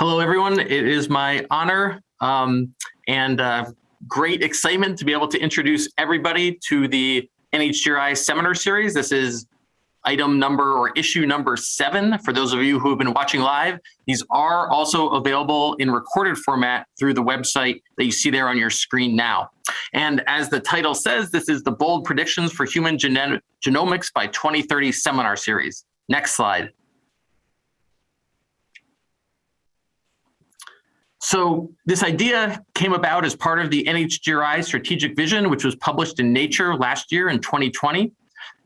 Hello, everyone. It is my honor um, and uh, great excitement to be able to introduce everybody to the NHGRI seminar series. This is item number or issue number seven. For those of you who have been watching live, these are also available in recorded format through the website that you see there on your screen now. And as the title says, this is the bold predictions for human genomics by 2030 seminar series. Next slide. So this idea came about as part of the NHGRI strategic vision, which was published in Nature last year in 2020.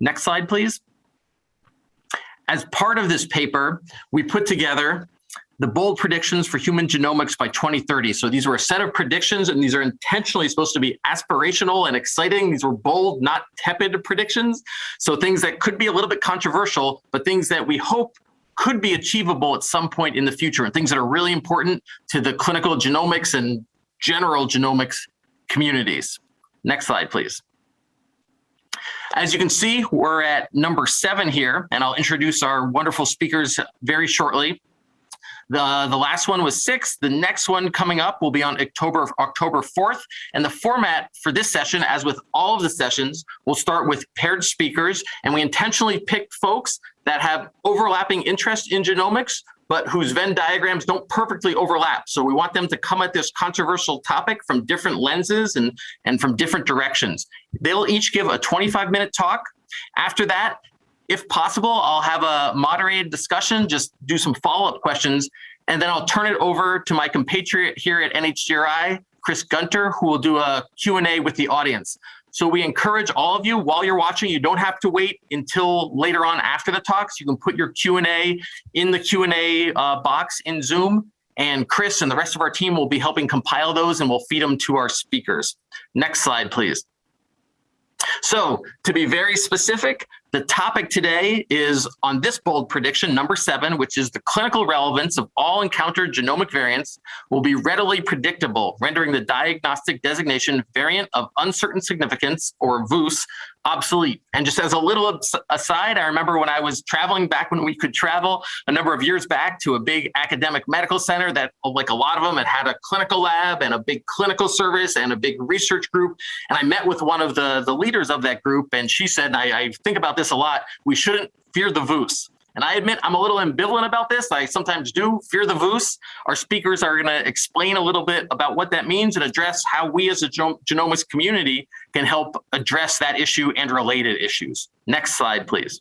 Next slide, please. As part of this paper, we put together the bold predictions for human genomics by 2030. So these were a set of predictions and these are intentionally supposed to be aspirational and exciting. These were bold, not tepid predictions. So things that could be a little bit controversial, but things that we hope could be achievable at some point in the future and things that are really important to the clinical genomics and general genomics communities. Next slide, please. As you can see, we're at number seven here, and I'll introduce our wonderful speakers very shortly. The, the last one was six. The next one coming up will be on October, October 4th. And the format for this session, as with all of the sessions, will start with paired speakers. And we intentionally picked folks that have overlapping interest in genomics, but whose Venn diagrams don't perfectly overlap. So we want them to come at this controversial topic from different lenses and, and from different directions. They'll each give a 25 minute talk. After that, if possible, I'll have a moderated discussion, just do some follow-up questions, and then I'll turn it over to my compatriot here at NHGRI, Chris Gunter, who will do a Q&A with the audience. So we encourage all of you while you're watching, you don't have to wait until later on after the talks. You can put your Q&A in the Q&A uh, box in Zoom and Chris and the rest of our team will be helping compile those and we'll feed them to our speakers. Next slide, please. So to be very specific, the topic today is on this bold prediction, number seven, which is the clinical relevance of all encountered genomic variants will be readily predictable, rendering the diagnostic designation variant of uncertain significance, or VUS, obsolete. And just as a little aside, I remember when I was traveling back when we could travel a number of years back to a big academic medical center that oh, like a lot of them had had a clinical lab and a big clinical service and a big research group. And I met with one of the, the leaders of that group and she said, and I, I think about this a lot, we shouldn't fear the VUS. And I admit I'm a little ambivalent about this. I sometimes do fear the VUS. Our speakers are going to explain a little bit about what that means and address how we as a genomics community can help address that issue and related issues. Next slide, please.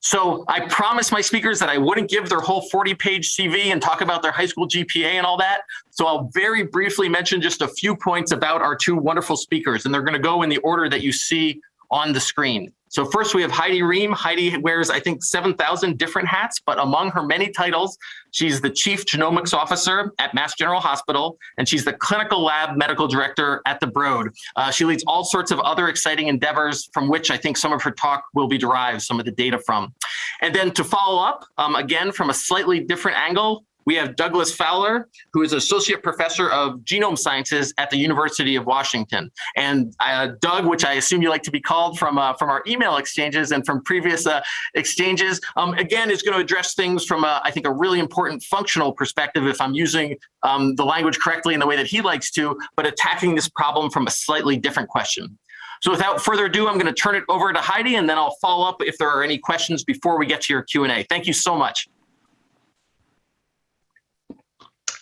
So I promised my speakers that I wouldn't give their whole 40 page CV and talk about their high school GPA and all that. So I'll very briefly mention just a few points about our two wonderful speakers and they're gonna go in the order that you see on the screen. So first we have Heidi Rehm. Heidi wears, I think, 7,000 different hats, but among her many titles, she's the Chief Genomics Officer at Mass General Hospital, and she's the Clinical Lab Medical Director at the Broad. Uh, she leads all sorts of other exciting endeavors from which I think some of her talk will be derived, some of the data from. And then to follow up, um, again, from a slightly different angle, we have Douglas Fowler, who is Associate Professor of Genome Sciences at the University of Washington. And uh, Doug, which I assume you like to be called from, uh, from our email exchanges and from previous uh, exchanges, um, again, is going to address things from, a, I think, a really important functional perspective, if I'm using um, the language correctly in the way that he likes to, but attacking this problem from a slightly different question. So without further ado, I'm going to turn it over to Heidi, and then I'll follow up if there are any questions before we get to your Q&A. Thank you so much.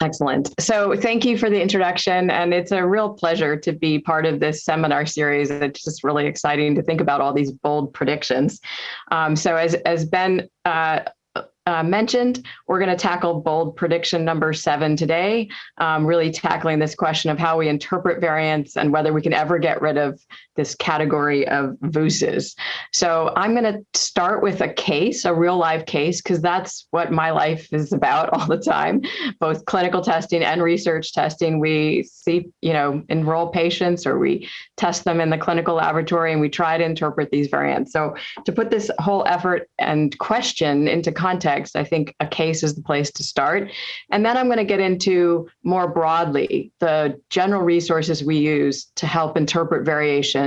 Excellent. So thank you for the introduction. And it's a real pleasure to be part of this seminar series. It's just really exciting to think about all these bold predictions. Um, so as, as Ben uh, uh, mentioned, we're going to tackle bold prediction number seven today, um, really tackling this question of how we interpret variants and whether we can ever get rid of this category of VUSes. So I'm going to start with a case, a real live case, because that's what my life is about all the time, both clinical testing and research testing. We see, you know, enroll patients or we test them in the clinical laboratory and we try to interpret these variants. So to put this whole effort and question into context, I think a case is the place to start. And then I'm going to get into more broadly the general resources we use to help interpret variation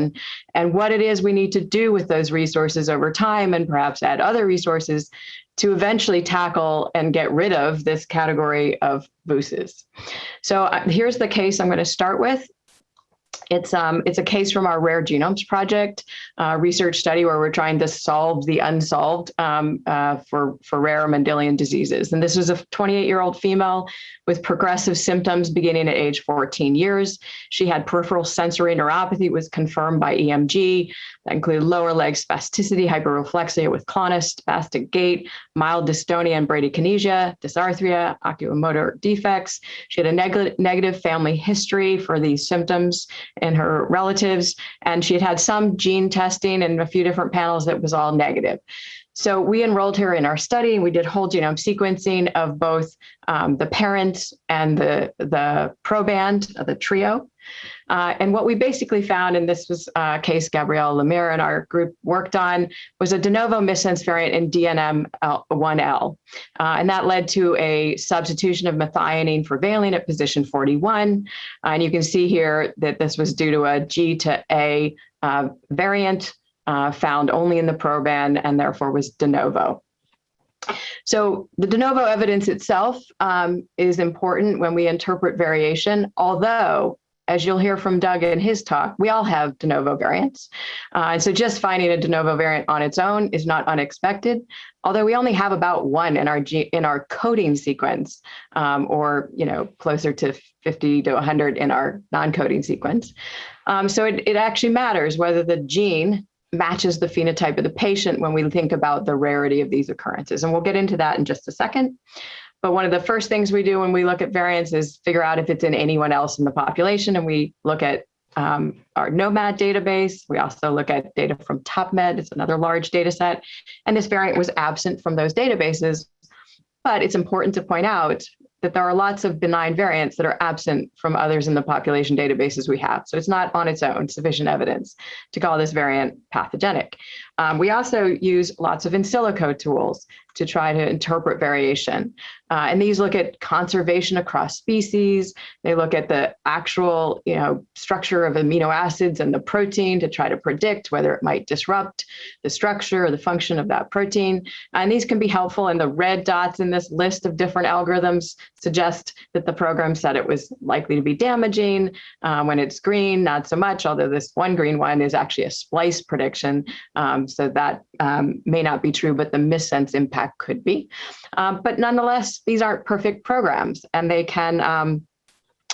and what it is we need to do with those resources over time and perhaps add other resources to eventually tackle and get rid of this category of VUSs. So uh, here's the case I'm going to start with. It's um it's a case from our Rare Genomes Project uh, research study where we're trying to solve the unsolved um, uh, for for rare Mendelian diseases. And this was a 28 year old female with progressive symptoms beginning at age 14 years. She had peripheral sensory neuropathy, was confirmed by EMG. That include lower leg spasticity, hyperreflexia with clonus, spastic gait, mild dystonia and bradykinesia, dysarthria, oculomotor defects. She had a neg negative family history for these symptoms in her relatives, and she had had some gene testing and a few different panels that was all negative. So we enrolled her in our study and we did whole genome sequencing of both um, the parents and the, the proband, of the trio. Uh, and what we basically found, and this was a case Gabrielle Lemire and our group worked on, was a de novo missense variant in DNM1L. Uh, and that led to a substitution of methionine for valine at position 41. Uh, and you can see here that this was due to a G to A uh, variant uh, found only in the proband and therefore was de novo. So the de novo evidence itself um, is important when we interpret variation, although as you'll hear from Doug in his talk, we all have de novo variants. Uh, and so just finding a de novo variant on its own is not unexpected, although we only have about one in our in our coding sequence, um, or you know closer to 50 to 100 in our non-coding sequence. Um, so it, it actually matters whether the gene matches the phenotype of the patient when we think about the rarity of these occurrences. And we'll get into that in just a second. But one of the first things we do when we look at variants is figure out if it's in anyone else in the population. And we look at um, our gnomAD database. We also look at data from TopMed. It's another large data set. And this variant was absent from those databases. But it's important to point out that there are lots of benign variants that are absent from others in the population databases we have. So it's not on its own sufficient evidence to call this variant pathogenic. Um, we also use lots of in silico tools to try to interpret variation. Uh, and these look at conservation across species. They look at the actual you know, structure of amino acids and the protein to try to predict whether it might disrupt the structure or the function of that protein. And these can be helpful. And the red dots in this list of different algorithms suggest that the program said it was likely to be damaging. Uh, when it's green, not so much, although this one green one is actually a splice prediction. Um, so that um, may not be true, but the missense impact could be. Um, but nonetheless, these aren't perfect programs and they can, um,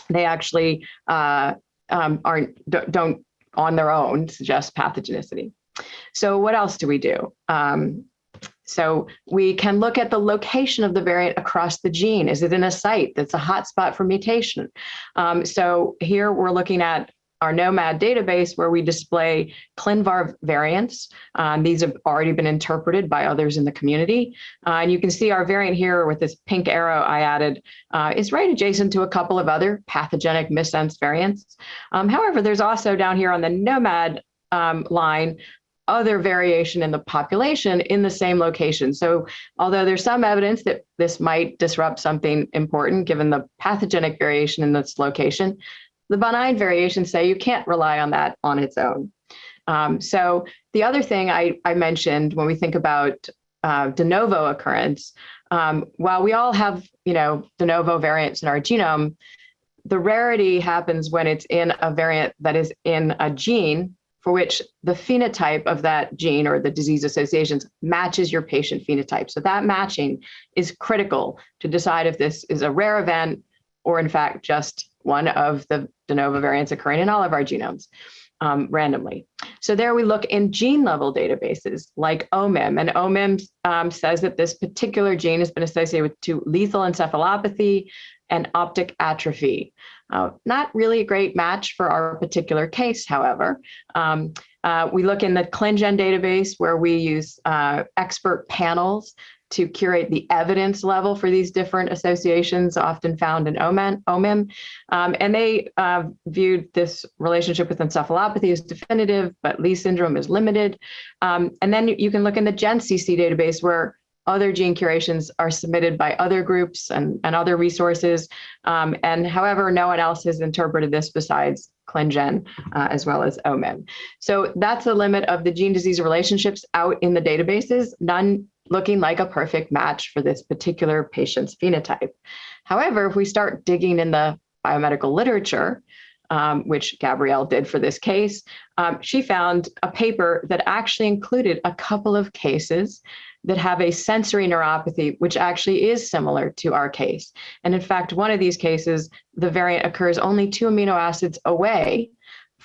they actually uh, um, aren't, don't on their own suggest pathogenicity. So what else do we do? Um, so we can look at the location of the variant across the gene. Is it in a site that's a hotspot for mutation? Um, so here we're looking at our GNOMAD database where we display ClinVar variants. Um, these have already been interpreted by others in the community. Uh, and you can see our variant here with this pink arrow I added uh, is right adjacent to a couple of other pathogenic missense variants. Um, however, there's also down here on the gnomAD um, line other variation in the population in the same location. So although there's some evidence that this might disrupt something important given the pathogenic variation in this location, the benign variations say you can't rely on that on its own. Um, so the other thing I, I, mentioned when we think about uh, de novo occurrence, um, while we all have, you know, de novo variants in our genome, the rarity happens when it's in a variant that is in a gene for which the phenotype of that gene or the disease associations matches your patient phenotype. So that matching is critical to decide if this is a rare event or in fact just one of the de novo variants occurring in all of our genomes um, randomly. So there we look in gene level databases like OMIM, and OMIM um, says that this particular gene has been associated with two lethal encephalopathy and optic atrophy. Uh, not really a great match for our particular case, however. Um, uh, we look in the ClinGen database where we use uh, expert panels to curate the evidence level for these different associations often found in OMIM. Um, and they uh, viewed this relationship with encephalopathy as definitive, but Leigh syndrome is limited. Um, and then you can look in the GenCC database where other gene curations are submitted by other groups and, and other resources. Um, and however, no one else has interpreted this besides ClinGen uh, as well as OMIM. So that's the limit of the gene disease relationships out in the databases. None looking like a perfect match for this particular patient's phenotype. However, if we start digging in the biomedical literature, um, which Gabrielle did for this case, um, she found a paper that actually included a couple of cases that have a sensory neuropathy, which actually is similar to our case. And in fact, one of these cases, the variant occurs only two amino acids away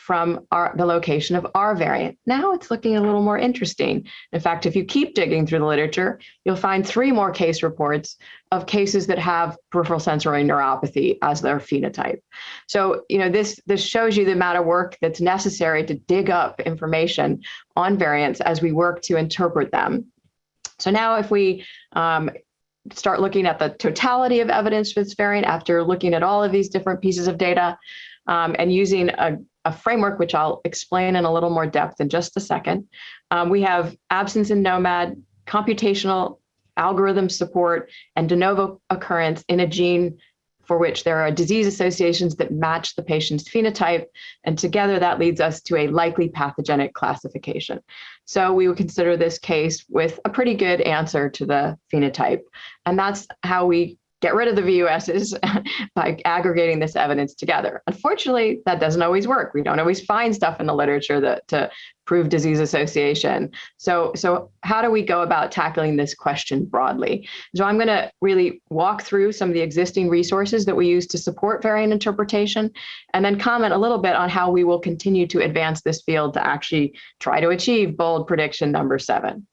from our, the location of our variant. Now it's looking a little more interesting. In fact, if you keep digging through the literature, you'll find three more case reports of cases that have peripheral sensory neuropathy as their phenotype. So, you know, this, this shows you the amount of work that's necessary to dig up information on variants as we work to interpret them. So now if we um, start looking at the totality of evidence for this variant after looking at all of these different pieces of data um, and using a, a, framework, which I'll explain in a little more depth in just a second. Um, we have absence in gnomAD, computational algorithm support, and de novo occurrence in a gene for which there are disease associations that match the patient's phenotype. And together that leads us to a likely pathogenic classification. So we would consider this case with a pretty good answer to the phenotype. And that's how we get rid of the VUSs by aggregating this evidence together. Unfortunately, that doesn't always work. We don't always find stuff in the literature that to prove disease association. So, so how do we go about tackling this question broadly? So I'm gonna really walk through some of the existing resources that we use to support variant interpretation, and then comment a little bit on how we will continue to advance this field to actually try to achieve bold prediction number seven.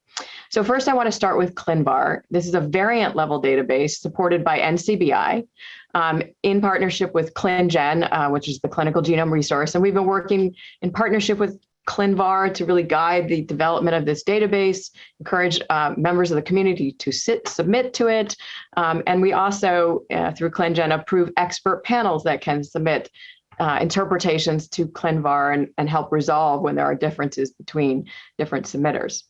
So first I wanna start with ClinVar. This is a variant level database supported by NCBI um, in partnership with ClinGen, uh, which is the clinical genome resource. And we've been working in partnership with ClinVar to really guide the development of this database, encourage uh, members of the community to sit, submit to it. Um, and we also, uh, through ClinGen, approve expert panels that can submit uh, interpretations to ClinVar and, and help resolve when there are differences between different submitters.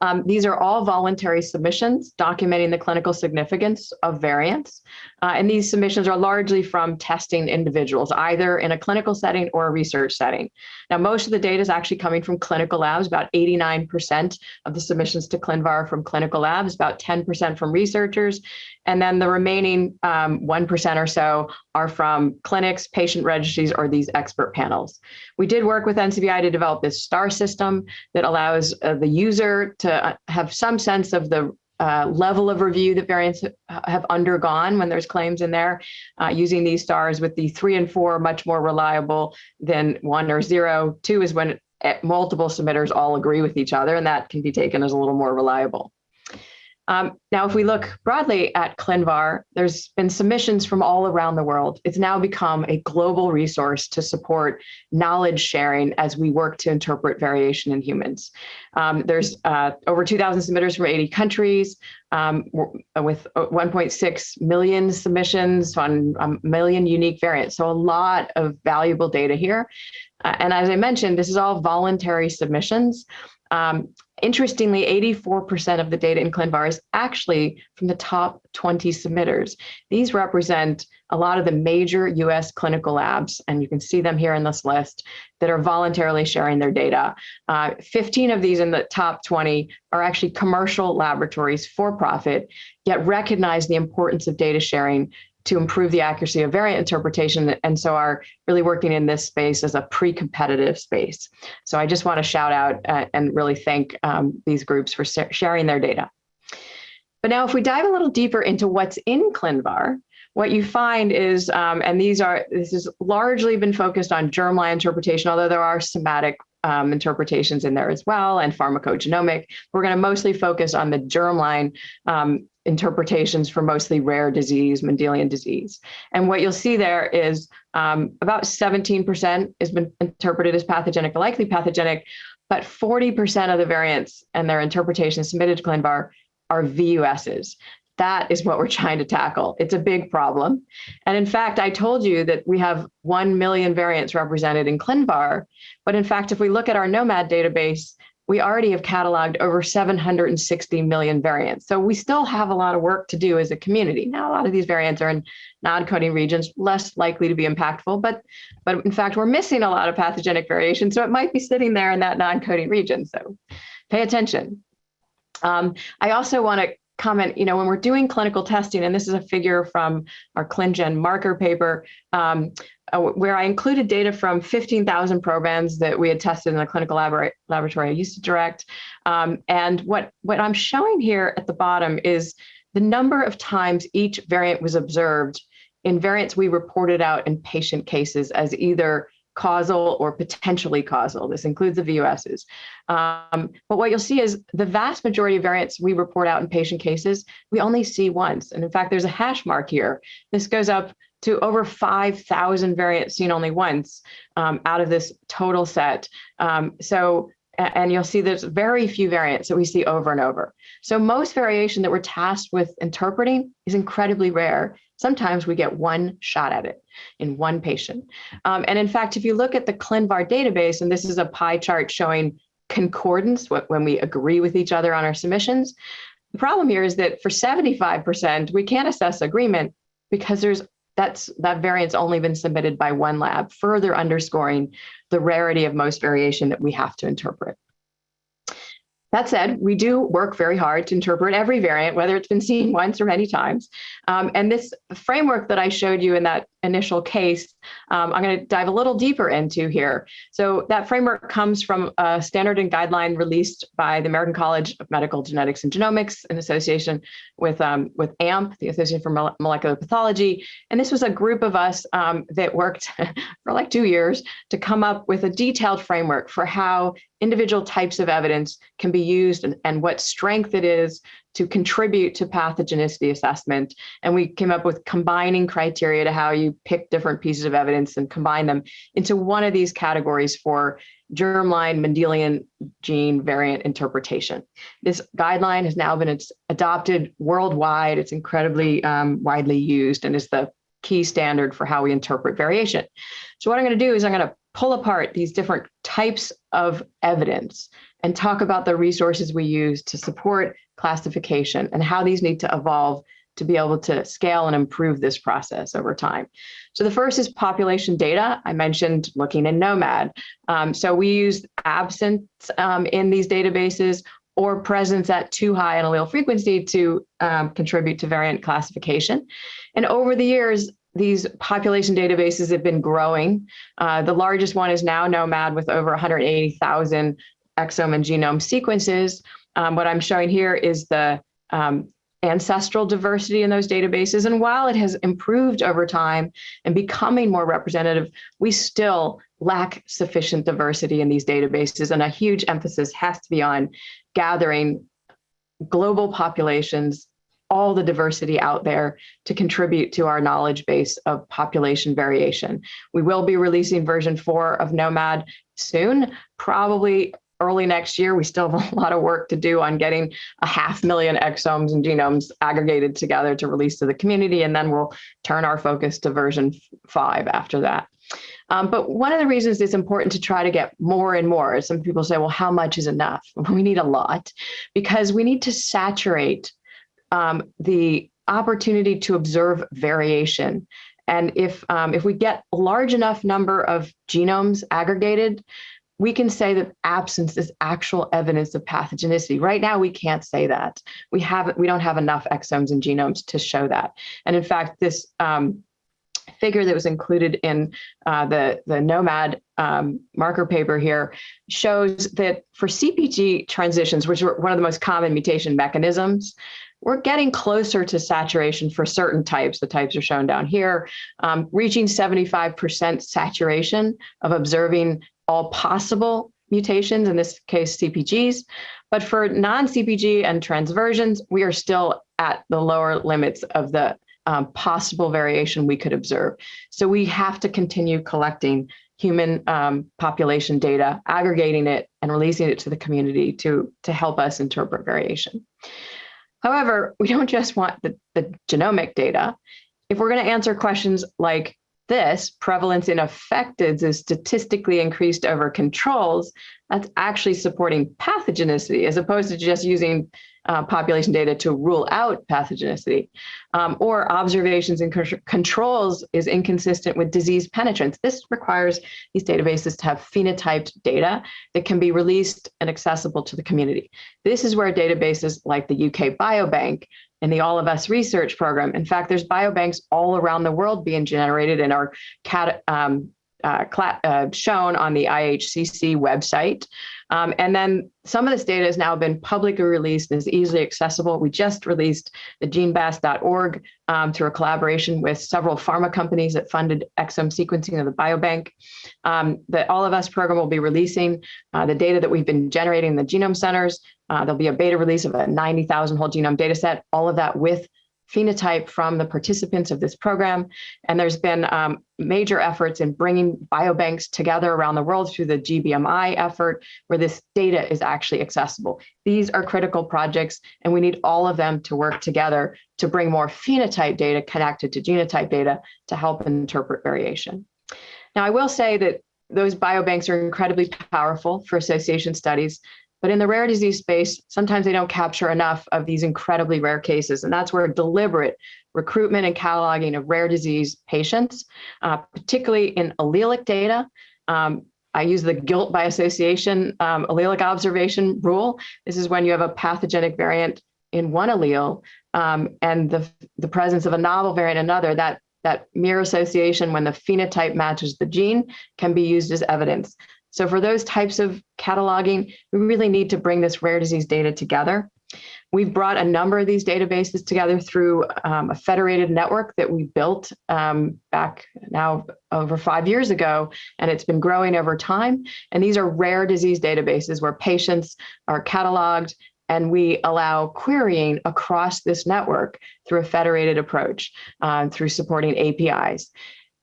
Um, these are all voluntary submissions documenting the clinical significance of variants. Uh, and these submissions are largely from testing individuals, either in a clinical setting or a research setting. Now, most of the data is actually coming from clinical labs, about 89% of the submissions to ClinVar from clinical labs, about 10% from researchers. And then the remaining 1% um, or so are from clinics, patient registries, or these expert panels. We did work with NCBI to develop this STAR system that allows uh, the user to uh, have some sense of the uh, level of review that variants have undergone when there's claims in there uh, using these stars with the three and four much more reliable than one or zero. Two is when multiple submitters all agree with each other and that can be taken as a little more reliable. Um, now, if we look broadly at ClinVar, there's been submissions from all around the world. It's now become a global resource to support knowledge sharing as we work to interpret variation in humans. Um, there's uh, over 2,000 submitters from 80 countries um, with uh, 1.6 million submissions on a million unique variants. So a lot of valuable data here. Uh, and as I mentioned, this is all voluntary submissions. Um, interestingly, 84% of the data in ClinVar is actually from the top 20 submitters. These represent a lot of the major US clinical labs, and you can see them here in this list, that are voluntarily sharing their data. Uh, 15 of these in the top 20 are actually commercial laboratories for profit, yet recognize the importance of data sharing to improve the accuracy of variant interpretation and so are really working in this space as a pre-competitive space. So I just want to shout out uh, and really thank um, these groups for sharing their data. But now if we dive a little deeper into what's in ClinVar, what you find is, um, and these are, this has largely been focused on germline interpretation, although there are somatic um, interpretations in there as well and pharmacogenomic. We're going to mostly focus on the germline um, interpretations for mostly rare disease, Mendelian disease. And what you'll see there is um, about 17% has been interpreted as pathogenic or likely pathogenic, but 40% of the variants and their interpretations submitted to ClinVar are VUSs. That is what we're trying to tackle. It's a big problem. And in fact, I told you that we have 1 million variants represented in ClinVar. But in fact, if we look at our gnomAD database, we already have cataloged over 760 million variants. So we still have a lot of work to do as a community. Now, a lot of these variants are in non-coding regions, less likely to be impactful, but, but in fact, we're missing a lot of pathogenic variation. So it might be sitting there in that non-coding region. So pay attention. Um, I also want to comment, you know, when we're doing clinical testing, and this is a figure from our ClinGen marker paper, um, uh, where I included data from 15,000 probands that we had tested in the clinical labor laboratory I used to direct. Um, and what, what I'm showing here at the bottom is the number of times each variant was observed in variants we reported out in patient cases as either causal or potentially causal. This includes the VUSs. Um, but what you'll see is the vast majority of variants we report out in patient cases, we only see once. And in fact, there's a hash mark here. This goes up to over 5,000 variants seen only once um, out of this total set. Um, so, and you'll see there's very few variants that we see over and over. So most variation that we're tasked with interpreting is incredibly rare. Sometimes we get one shot at it in one patient. Um, and in fact, if you look at the ClinVar database, and this is a pie chart showing concordance when we agree with each other on our submissions, the problem here is that for 75%, we can't assess agreement because there's that's that variant's only been submitted by one lab, further underscoring the rarity of most variation that we have to interpret. That said, we do work very hard to interpret every variant, whether it's been seen once or many times. Um, and this framework that I showed you in that initial case, um, I'm going to dive a little deeper into here. So that framework comes from a standard and guideline released by the American College of Medical Genetics and Genomics in association with, um, with AMP, the Association for Molecular Pathology. And this was a group of us um, that worked for like two years to come up with a detailed framework for how individual types of evidence can be used and, and what strength it is to contribute to pathogenicity assessment. And we came up with combining criteria to how you pick different pieces of evidence and combine them into one of these categories for germline Mendelian gene variant interpretation. This guideline has now been adopted worldwide. It's incredibly um, widely used and is the key standard for how we interpret variation. So what I'm going to do is I'm going to pull apart these different types of evidence and talk about the resources we use to support classification and how these need to evolve to be able to scale and improve this process over time. So the first is population data. I mentioned looking in gnomAD. Um, so we use absence um, in these databases or presence at too high an allele frequency to um, contribute to variant classification. And over the years, these population databases have been growing. Uh, the largest one is now gnomAD with over 180,000 exome and genome sequences. Um, what I'm showing here is the um, ancestral diversity in those databases. And while it has improved over time and becoming more representative, we still lack sufficient diversity in these databases. And a huge emphasis has to be on gathering global populations, all the diversity out there to contribute to our knowledge base of population variation. We will be releasing version four of gnomAD soon, probably early next year. We still have a lot of work to do on getting a half million exomes and genomes aggregated together to release to the community, and then we'll turn our focus to version five after that. Um, but one of the reasons it's important to try to get more and more some people say, well, how much is enough? We need a lot because we need to saturate um, the opportunity to observe variation. And if, um, if we get a large enough number of genomes aggregated, we can say that absence is actual evidence of pathogenicity. Right now, we can't say that. We haven't, we don't have enough exomes and genomes to show that. And in fact, this um, figure that was included in uh, the, the GNOMAD um, marker paper here shows that for CPG transitions, which are one of the most common mutation mechanisms, we're getting closer to saturation for certain types. The types are shown down here, um, reaching 75% saturation of observing all possible mutations, in this case, CPGs. But for non-CPG and transversions, we are still at the lower limits of the um, possible variation we could observe. So we have to continue collecting human um, population data, aggregating it and releasing it to the community to, to help us interpret variation. However, we don't just want the, the genomic data. If we're going to answer questions like this prevalence in affecteds is statistically increased over controls, that's actually supporting pathogenicity as opposed to just using uh, population data to rule out pathogenicity, um, or observations and controls is inconsistent with disease penetrance. This requires these databases to have phenotyped data that can be released and accessible to the community. This is where databases like the UK Biobank and the All of Us research program, in fact, there's biobanks all around the world being generated and our cat, um, uh, uh, shown on the IHCC website. Um, and then some of this data has now been publicly released and is easily accessible. We just released the genebass.org um, through a collaboration with several pharma companies that funded exome sequencing of the biobank. Um, the All of Us program will be releasing uh, the data that we've been generating in the genome centers. Uh, there'll be a beta release of a 90,000 whole genome data set, all of that with phenotype from the participants of this program. And there's been um, major efforts in bringing biobanks together around the world through the GBMI effort, where this data is actually accessible. These are critical projects, and we need all of them to work together to bring more phenotype data connected to genotype data to help interpret variation. Now, I will say that those biobanks are incredibly powerful for association studies, but in the rare disease space, sometimes they don't capture enough of these incredibly rare cases. And that's where deliberate recruitment and cataloging of rare disease patients, uh, particularly in allelic data. Um, I use the guilt by association um, allelic observation rule. This is when you have a pathogenic variant in one allele um, and the, the presence of a novel variant in another, that, that mere association when the phenotype matches the gene can be used as evidence. So for those types of cataloging, we really need to bring this rare disease data together. We've brought a number of these databases together through um, a federated network that we built um, back now over five years ago, and it's been growing over time. And these are rare disease databases where patients are cataloged and we allow querying across this network through a federated approach uh, through supporting APIs.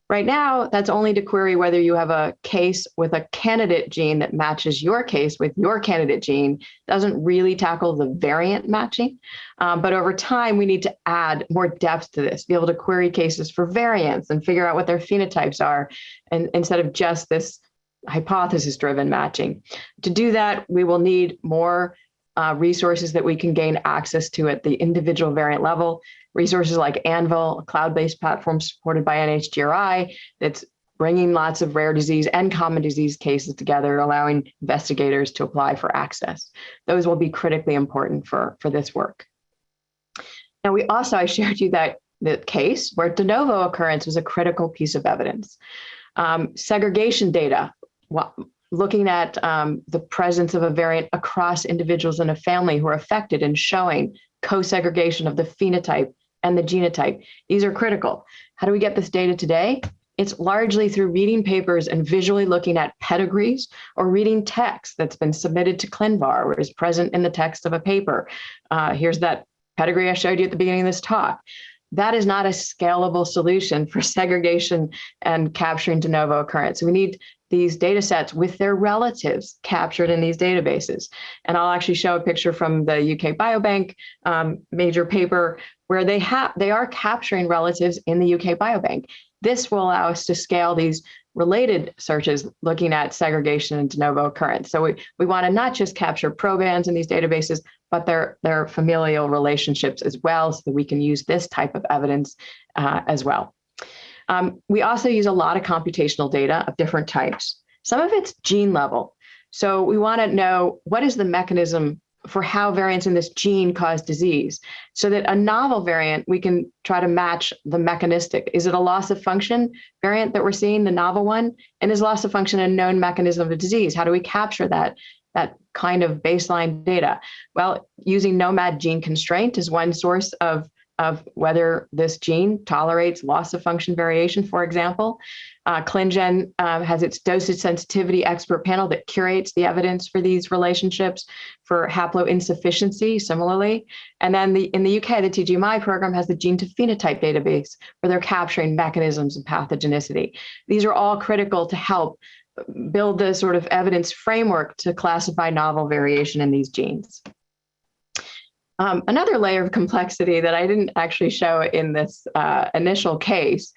Right now, that's only to query whether you have a case with a candidate gene that matches your case with your candidate gene, doesn't really tackle the variant matching. Um, but over time, we need to add more depth to this, be able to query cases for variants and figure out what their phenotypes are, and instead of just this hypothesis driven matching. To do that, we will need more uh, resources that we can gain access to at the individual variant level. Resources like Anvil, a cloud-based platform supported by NHGRI that's bringing lots of rare disease and common disease cases together, allowing investigators to apply for access. Those will be critically important for, for this work. Now, we also, I shared you that the case where de novo occurrence was a critical piece of evidence. Um, segregation data, looking at um, the presence of a variant across individuals in a family who are affected and showing co-segregation of the phenotype and the genotype. These are critical. How do we get this data today? It's largely through reading papers and visually looking at pedigrees or reading text that's been submitted to ClinVar or is present in the text of a paper. Uh, here's that pedigree I showed you at the beginning of this talk. That is not a scalable solution for segregation and capturing de novo occurrence. We need these data sets with their relatives captured in these databases. And I'll actually show a picture from the UK Biobank um, major paper where they have they are capturing relatives in the UK Biobank. This will allow us to scale these related searches looking at segregation and de novo occurrence. So we, we want to not just capture probands in these databases, but their, their familial relationships as well, so that we can use this type of evidence uh, as well. Um, we also use a lot of computational data of different types. Some of it's gene level. So we want to know what is the mechanism for how variants in this gene cause disease so that a novel variant, we can try to match the mechanistic. Is it a loss of function variant that we're seeing, the novel one? And is loss of function a known mechanism of disease? How do we capture that, that kind of baseline data? Well, using gnomAD gene constraint is one source of of whether this gene tolerates loss of function variation, for example. Uh, ClinGen um, has its dosage sensitivity expert panel that curates the evidence for these relationships for haploinsufficiency, similarly. And then the, in the UK, the TGMI program has the gene to phenotype database where they're capturing mechanisms of pathogenicity. These are all critical to help build the sort of evidence framework to classify novel variation in these genes. Um, another layer of complexity that I didn't actually show in this uh, initial case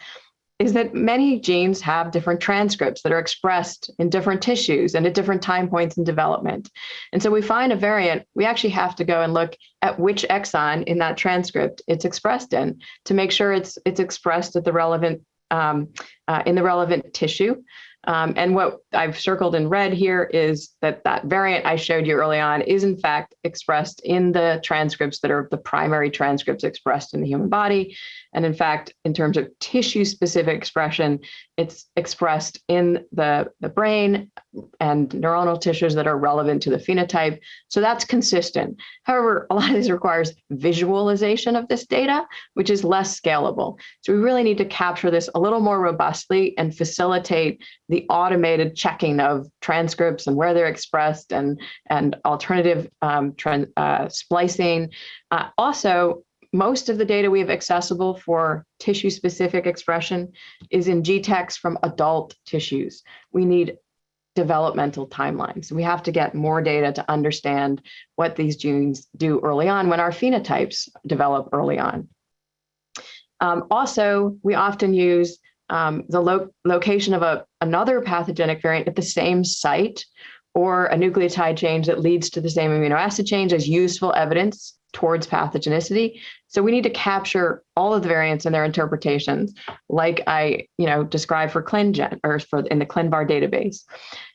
is that many genes have different transcripts that are expressed in different tissues and at different time points in development. And so we find a variant, we actually have to go and look at which exon in that transcript it's expressed in to make sure it's it's expressed at the relevant um, uh, in the relevant tissue. Um, and what I've circled in red here is that that variant I showed you early on is in fact expressed in the transcripts that are the primary transcripts expressed in the human body. And in fact, in terms of tissue specific expression, it's expressed in the, the brain and neuronal tissues that are relevant to the phenotype. So that's consistent. However, a lot of this requires visualization of this data, which is less scalable. So we really need to capture this a little more robustly and facilitate the automated checking of transcripts and where they're expressed and, and alternative um, uh, splicing. Uh, also, most of the data we have accessible for tissue specific expression is in GTEx from adult tissues. We need developmental timelines. We have to get more data to understand what these genes do early on when our phenotypes develop early on. Um, also, we often use um, the lo location of a, another pathogenic variant at the same site or a nucleotide change that leads to the same amino acid change as useful evidence towards pathogenicity. So we need to capture all of the variants and their interpretations, like I, you know, described for ClinGen or for in the ClinVar database.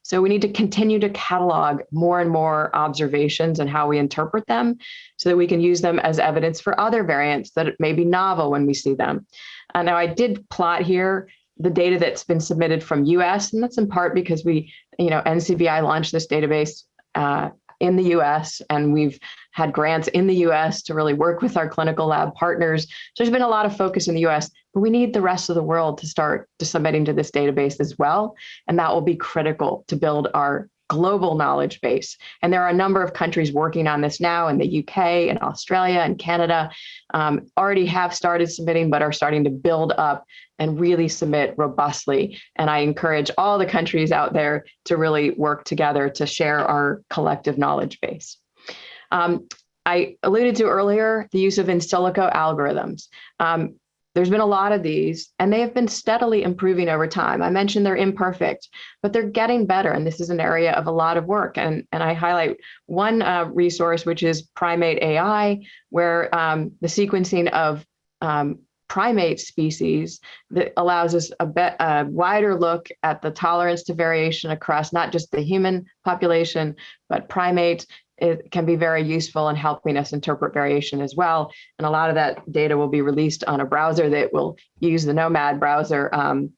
So we need to continue to catalog more and more observations and how we interpret them so that we can use them as evidence for other variants that may be novel when we see them. Uh, now I did plot here the data that's been submitted from US, and that's in part because we, you know, NCBI launched this database uh, in the US and we've had grants in the US to really work with our clinical lab partners. So there's been a lot of focus in the US, but we need the rest of the world to start submitting to this database as well. And that will be critical to build our global knowledge base. And there are a number of countries working on this now in the UK and Australia and Canada um, already have started submitting, but are starting to build up and really submit robustly. And I encourage all the countries out there to really work together to share our collective knowledge base. Um, I alluded to earlier the use of in silico algorithms. Um, there's been a lot of these, and they have been steadily improving over time. I mentioned they're imperfect, but they're getting better, and this is an area of a lot of work. And, and I highlight one uh, resource, which is Primate AI, where um, the sequencing of um, primate species that allows us a, bit, a wider look at the tolerance to variation across not just the human population, but primates it can be very useful in helping us interpret variation as well. And a lot of that data will be released on a browser that will use the gnomAD browser um,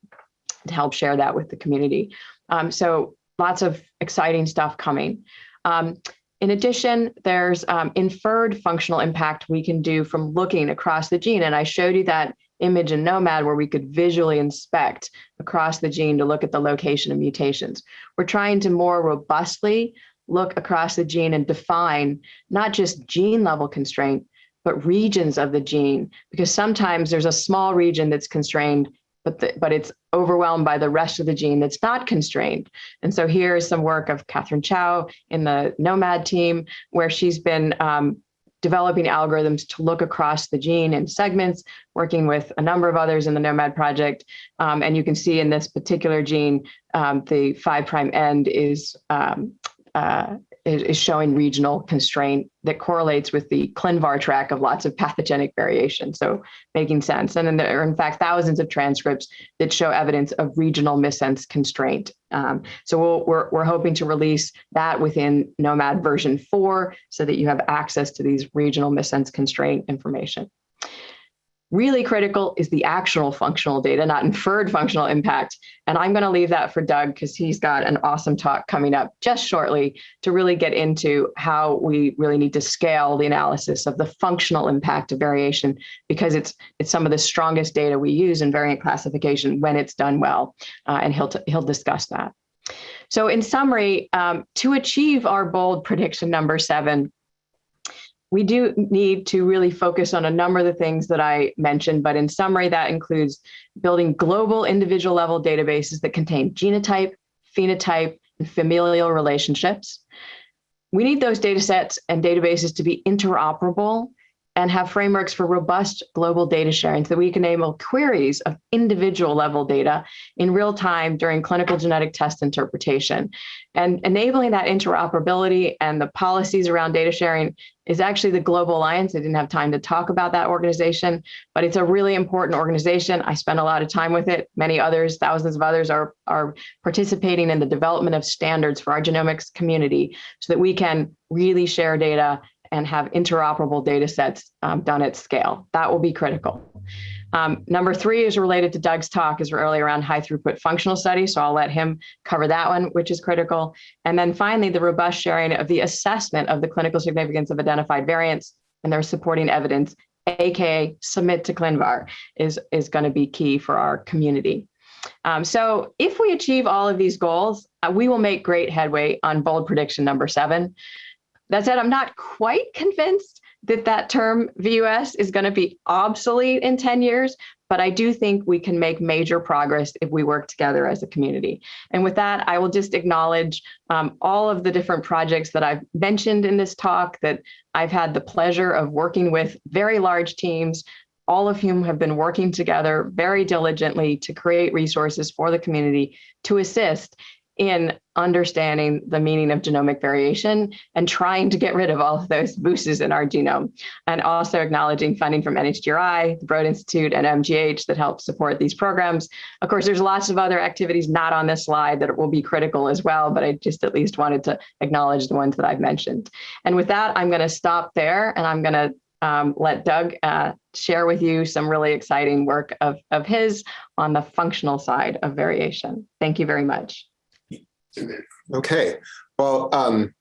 to help share that with the community. Um, so lots of exciting stuff coming. Um, in addition, there's um, inferred functional impact we can do from looking across the gene. And I showed you that image in gnomAD where we could visually inspect across the gene to look at the location of mutations. We're trying to more robustly look across the gene and define not just gene level constraint, but regions of the gene, because sometimes there's a small region that's constrained, but, the, but it's overwhelmed by the rest of the gene that's not constrained. And so here's some work of Katherine Chao in the gnomAD team, where she's been um, developing algorithms to look across the gene in segments, working with a number of others in the gnomAD project. Um, and you can see in this particular gene, um, the five prime end is um, uh, is showing regional constraint that correlates with the ClinVar track of lots of pathogenic variation. So making sense. And then there are in fact thousands of transcripts that show evidence of regional missense constraint. Um, so we we are we're hoping to release that within gnomAD version four so that you have access to these regional missense constraint information. Really critical is the actual functional data, not inferred functional impact. And I'm going to leave that for Doug because he's got an awesome talk coming up just shortly to really get into how we really need to scale the analysis of the functional impact of variation because it's it's some of the strongest data we use in variant classification when it's done well. Uh, and he'll he'll discuss that. So in summary, um, to achieve our bold prediction number seven, we do need to really focus on a number of the things that I mentioned, but in summary, that includes building global individual level databases that contain genotype, phenotype, and familial relationships. We need those data sets and databases to be interoperable and have frameworks for robust global data sharing so that we can enable queries of individual level data in real time during clinical genetic test interpretation. And enabling that interoperability and the policies around data sharing is actually the Global Alliance. I didn't have time to talk about that organization, but it's a really important organization. I spend a lot of time with it. Many others, thousands of others are, are participating in the development of standards for our genomics community so that we can really share data and have interoperable data sets um, done at scale. That will be critical. Um, number three is related to Doug's talk is really around high throughput functional studies. So I'll let him cover that one, which is critical. And then finally, the robust sharing of the assessment of the clinical significance of identified variants and their supporting evidence, AKA submit to ClinVar is, is gonna be key for our community. Um, so if we achieve all of these goals, uh, we will make great headway on bold prediction number seven. That said, I'm not quite convinced that that term VUS is going to be obsolete in 10 years, but I do think we can make major progress if we work together as a community. And with that, I will just acknowledge um, all of the different projects that I've mentioned in this talk that I've had the pleasure of working with very large teams, all of whom have been working together very diligently to create resources for the community to assist in understanding the meaning of genomic variation and trying to get rid of all of those VUSs in our genome. And also acknowledging funding from NHGRI, the Broad Institute, and MGH that help support these programs. Of course, there's lots of other activities not on this slide that will be critical as well, but I just at least wanted to acknowledge the ones that I've mentioned. And with that, I'm gonna stop there and I'm gonna um, let Doug uh, share with you some really exciting work of, of his on the functional side of variation. Thank you very much. Okay, well, um,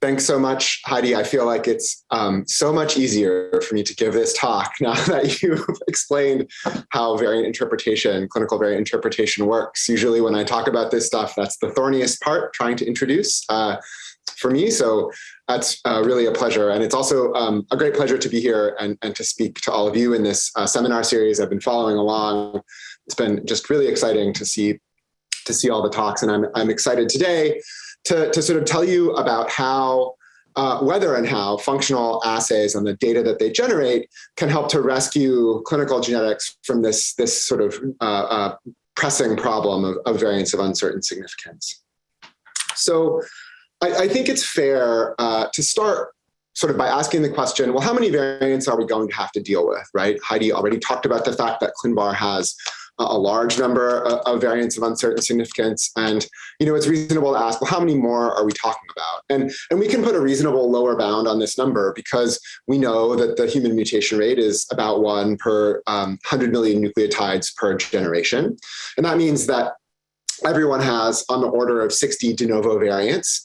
thanks so much, Heidi. I feel like it's um, so much easier for me to give this talk now that you've explained how variant interpretation, clinical variant interpretation works. Usually when I talk about this stuff, that's the thorniest part, trying to introduce uh, for me. So that's uh, really a pleasure. And it's also um, a great pleasure to be here and, and to speak to all of you in this uh, seminar series I've been following along. It's been just really exciting to see to see all the talks. And I'm, I'm excited today to, to sort of tell you about how, uh, whether and how functional assays and the data that they generate can help to rescue clinical genetics from this, this sort of uh, uh, pressing problem of, of variants of uncertain significance. So I, I think it's fair uh, to start sort of by asking the question, well, how many variants are we going to have to deal with, right? Heidi already talked about the fact that ClinVar has a large number of variants of uncertain significance. And, you know, it's reasonable to ask, well, how many more are we talking about? And, and we can put a reasonable lower bound on this number because we know that the human mutation rate is about one per um, 100 million nucleotides per generation. And that means that everyone has on the order of 60 de novo variants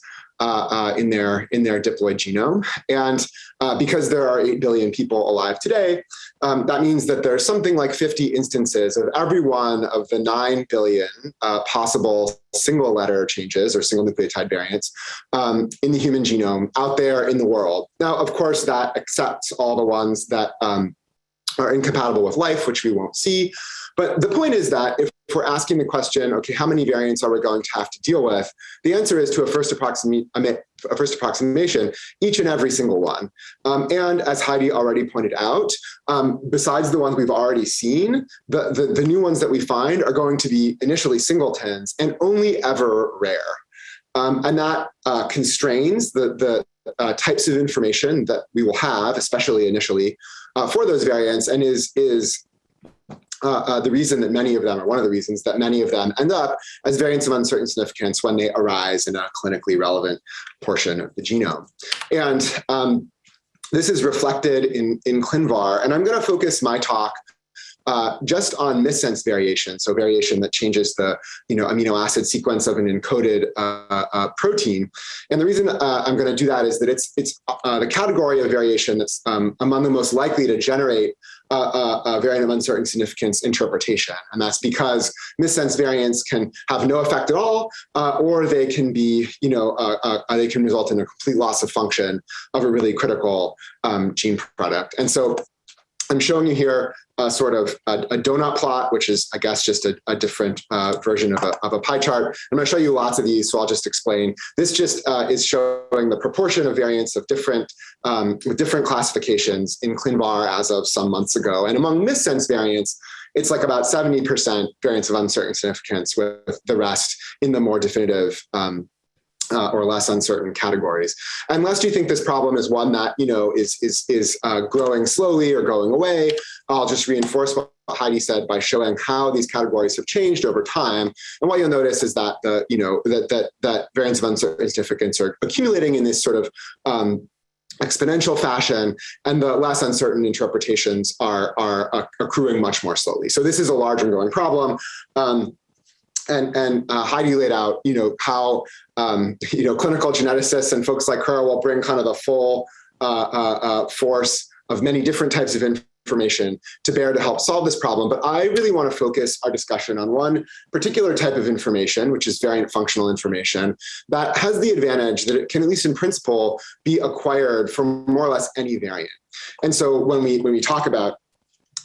in their in their diploid genome. And uh, because there are 8 billion people alive today, um, that means that there's something like 50 instances of every one of the 9 billion uh, possible single letter changes or single nucleotide variants um, in the human genome out there in the world. Now, of course, that accepts all the ones that um, are incompatible with life, which we won't see. But the point is that if we're asking the question, okay, how many variants are we going to have to deal with? The answer is to a first, approximate, a first approximation, each and every single one. Um, and as Heidi already pointed out, um, besides the ones we've already seen, the, the, the new ones that we find are going to be initially singletons and only ever rare. Um, and that uh, constrains the, the uh, types of information that we will have, especially initially, uh, for those variants, and is, is uh, uh, the reason that many of them, or one of the reasons that many of them end up as variants of uncertain significance when they arise in a clinically relevant portion of the genome. And um, this is reflected in, in ClinVar, and I'm gonna focus my talk uh, just on missense variation, so variation that changes the you know, amino acid sequence of an encoded uh, uh, protein. And the reason uh, I'm going to do that is that it's, it's uh, the category of variation that's um, among the most likely to generate a variant of uncertain significance interpretation. And that's because missense variants can have no effect at all, uh, or they can be, you know, uh, uh, they can result in a complete loss of function of a really critical um, gene product. And so I'm showing you here a sort of a, a donut plot, which is, I guess, just a, a different uh, version of a, of a pie chart. I'm going to show you lots of these, so I'll just explain. This just uh, is showing the proportion of variants of different um, different classifications in ClinVar as of some months ago. And among missense variants, it's like about 70% variants of uncertain significance with the rest in the more definitive um, uh, or less uncertain categories. Unless you think this problem is one that you know is is is uh, growing slowly or going away, I'll just reinforce what Heidi said by showing how these categories have changed over time. And what you'll notice is that the you know that that that variants of uncertain significance are accumulating in this sort of um, exponential fashion and the less uncertain interpretations are, are accruing much more slowly. So this is a large and growing problem. Um, and and uh, Heidi laid out, you know, how um, you know clinical geneticists and folks like her will bring kind of the full uh, uh, uh force of many different types of information to bear to help solve this problem. But I really want to focus our discussion on one particular type of information, which is variant functional information, that has the advantage that it can, at least in principle, be acquired from more or less any variant. And so when we when we talk about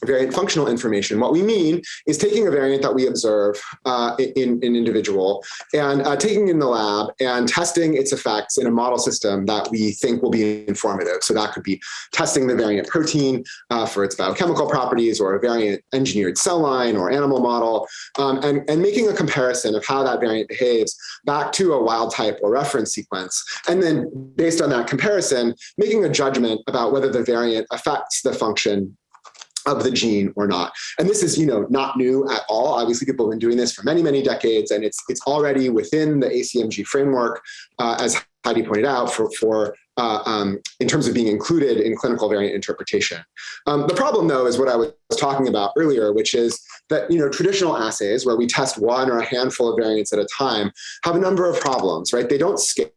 variant functional information. What we mean is taking a variant that we observe uh, in an in individual and uh, taking in the lab and testing its effects in a model system that we think will be informative. So that could be testing the variant protein uh, for its biochemical properties or a variant engineered cell line or animal model um, and, and making a comparison of how that variant behaves back to a wild type or reference sequence. And then based on that comparison, making a judgment about whether the variant affects the function of the gene or not. And this is, you know, not new at all. Obviously, people have been doing this for many, many decades, and it's it's already within the ACMG framework, uh, as Heidi pointed out, for for uh, um, in terms of being included in clinical variant interpretation. Um, the problem, though, is what I was talking about earlier, which is that you know traditional assays where we test one or a handful of variants at a time have a number of problems, right? They don't scale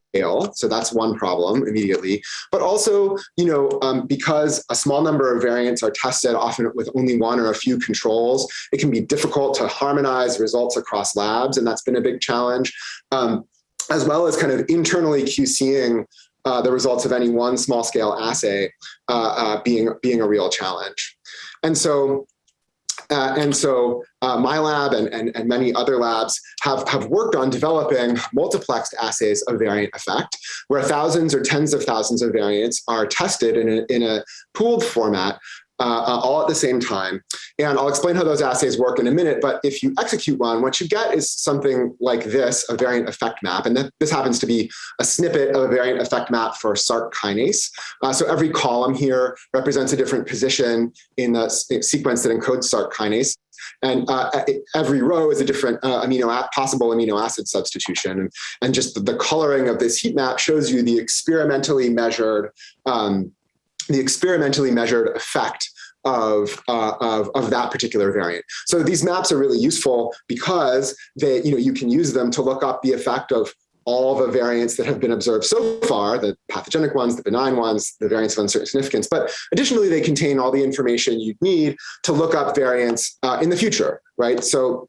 so that's one problem immediately. But also, you know, um, because a small number of variants are tested often with only one or a few controls, it can be difficult to harmonize results across labs. And that's been a big challenge, um, as well as kind of internally QCing uh, the results of any one small scale assay uh, uh, being, being a real challenge. And so uh, and so uh, my lab and, and, and, many other labs have, have worked on developing multiplexed assays of variant effect, where thousands or tens of thousands of variants are tested in a, in a pooled format uh, uh, all at the same time. And I'll explain how those assays work in a minute, but if you execute one, what you get is something like this, a variant effect map. And this happens to be a snippet of a variant effect map for Src kinase. Uh, so every column here represents a different position in the sequence that encodes Src kinase. And uh, every row is a different uh, amino possible amino acid substitution. And, and just the, the, coloring of this heat map shows you the experimentally measured um, the experimentally measured effect of, uh, of, of that particular variant. So these maps are really useful because they, you know, you can use them to look up the effect of all the variants that have been observed so far, the pathogenic ones, the benign ones, the variants of uncertain significance. But additionally, they contain all the information you'd need to look up variants uh, in the future, right? So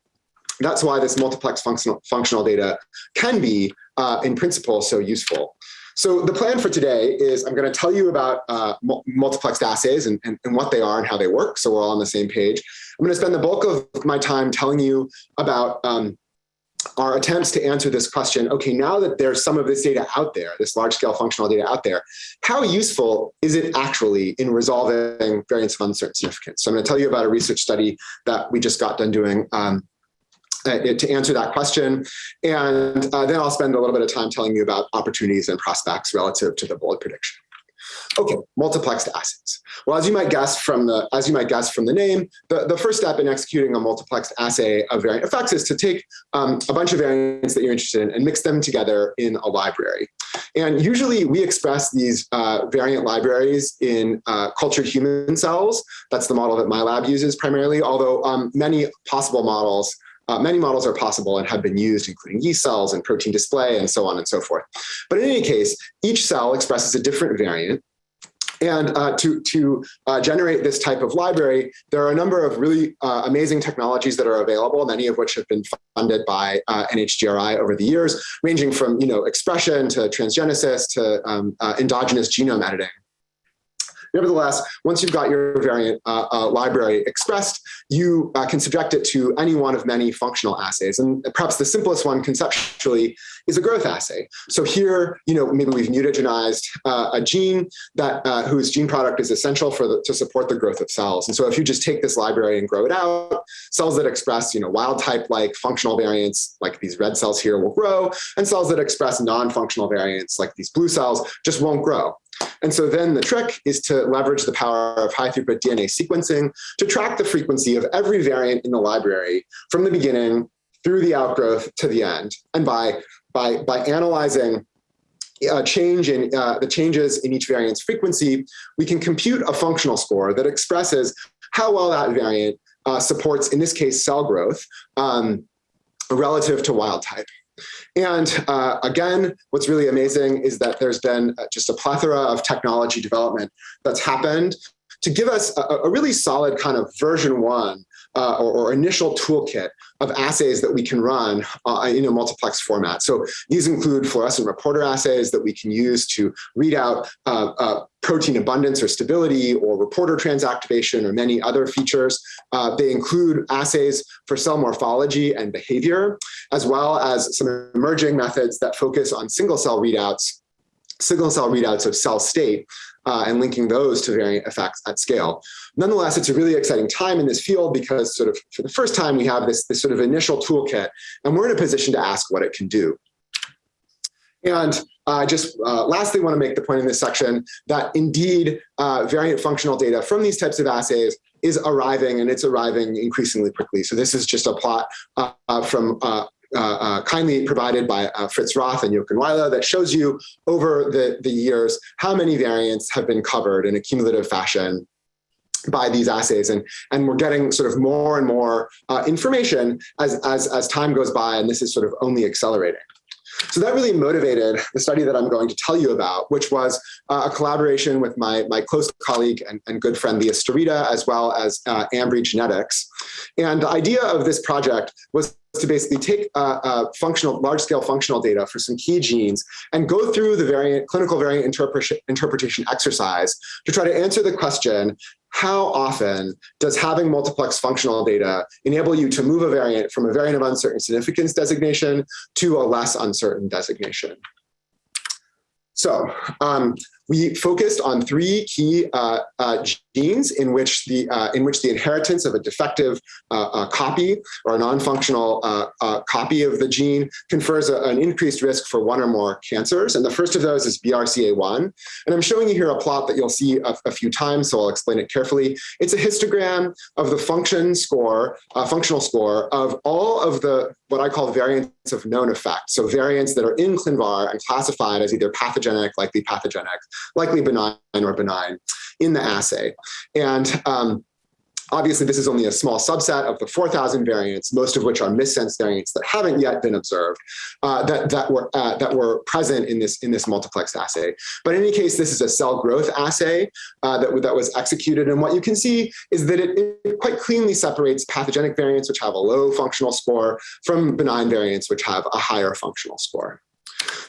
that's why this multiplex functional, functional data can be, uh, in principle, so useful. So the plan for today is I'm going to tell you about uh, multiplexed assays and, and, and, what they are and how they work. So we're all on the same page. I'm going to spend the bulk of my time telling you about um, our attempts to answer this question. Okay, now that there's some of this data out there, this large scale functional data out there, how useful is it actually in resolving variants of uncertain significance? So I'm going to tell you about a research study that we just got done doing um, uh, to answer that question. And uh, then I'll spend a little bit of time telling you about opportunities and prospects relative to the bold prediction. Okay, multiplexed assays. Well, as you might guess from the as you might guess from the name, the, the first step in executing a multiplexed assay of variant effects is to take um, a bunch of variants that you're interested in and mix them together in a library. And usually we express these uh, variant libraries in uh, cultured human cells. That's the model that my lab uses primarily, although um, many possible models uh, many models are possible and have been used, including yeast cells and protein display and so on and so forth. But in any case, each cell expresses a different variant. And uh, to, to uh, generate this type of library, there are a number of really uh, amazing technologies that are available, many of which have been funded by uh, NHGRI over the years, ranging from you know, expression to transgenesis to um, uh, endogenous genome editing. Nevertheless, once you've got your variant uh, uh, library expressed, you uh, can subject it to any one of many functional assays. And perhaps the simplest one conceptually is a growth assay. So here, you know, maybe we've mutagenized uh, a gene that uh, whose gene product is essential for the, to support the growth of cells. And so if you just take this library and grow it out, cells that express, you know, wild type like functional variants, like these red cells here will grow, and cells that express non-functional variants like these blue cells just won't grow. And so then the trick is to leverage the power of high throughput DNA sequencing to track the frequency of every variant in the library from the beginning through the outgrowth to the end. And by, by, by analyzing uh, change in uh, the changes in each variant's frequency, we can compute a functional score that expresses how well that variant uh, supports, in this case, cell growth um, relative to wild type. And uh, again, what's really amazing is that there's been uh, just a plethora of technology development that's happened to give us a, a really solid kind of version one uh, or, or, initial toolkit of assays that we can run uh, in a multiplex format. So these include fluorescent reporter assays that we can use to read out uh, uh protein abundance or stability or reporter transactivation or many other features. Uh, they include assays for cell morphology and behavior, as well as some emerging methods that focus on single cell readouts single cell readouts of cell state uh, and linking those to variant effects at scale. Nonetheless, it's a really exciting time in this field because sort of for the first time we have this, this sort of initial toolkit and we're in a position to ask what it can do. And I uh, just uh, lastly want to make the point in this section that indeed uh, variant functional data from these types of assays is arriving and it's arriving increasingly quickly. So this is just a plot uh, uh from uh, kindly provided by Fritz Roth and Jochen Weile that shows you over the, the years how many variants have been covered in a cumulative fashion by these assays and and we're getting sort of more and more uh, information as as as time goes by and this is sort of only accelerating so that really motivated the study that I'm going to tell you about, which was uh, a collaboration with my, my close colleague and, and good friend Leah Starita, as well as uh, Ambry Genetics. And the idea of this project was to basically take uh, uh, functional, large-scale functional data for some key genes and go through the variant clinical variant interpretation, interpretation exercise to try to answer the question, how often does having multiplex functional data enable you to move a variant from a variant of uncertain significance designation to a less uncertain designation? So um, we focused on three key uh, uh, genes in which the uh, in which the inheritance of a defective uh, uh, copy or a non-functional uh, copy of the gene confers a, an increased risk for one or more cancers. And the first of those is BRCA1. And I'm showing you here a plot that you'll see a, a few times, so I'll explain it carefully. It's a histogram of the function score, functional score of all of the what I call variants of known effect. So variants that are in ClinVar and classified as either pathogenic, likely pathogenic, likely benign or benign in the assay. And um, Obviously, this is only a small subset of the 4,000 variants, most of which are missense variants that haven't yet been observed, uh, that, that, were, uh, that were present in this, in this multiplex assay. But in any case, this is a cell growth assay uh, that, that was executed. And what you can see is that it, it quite cleanly separates pathogenic variants, which have a low functional score, from benign variants, which have a higher functional score.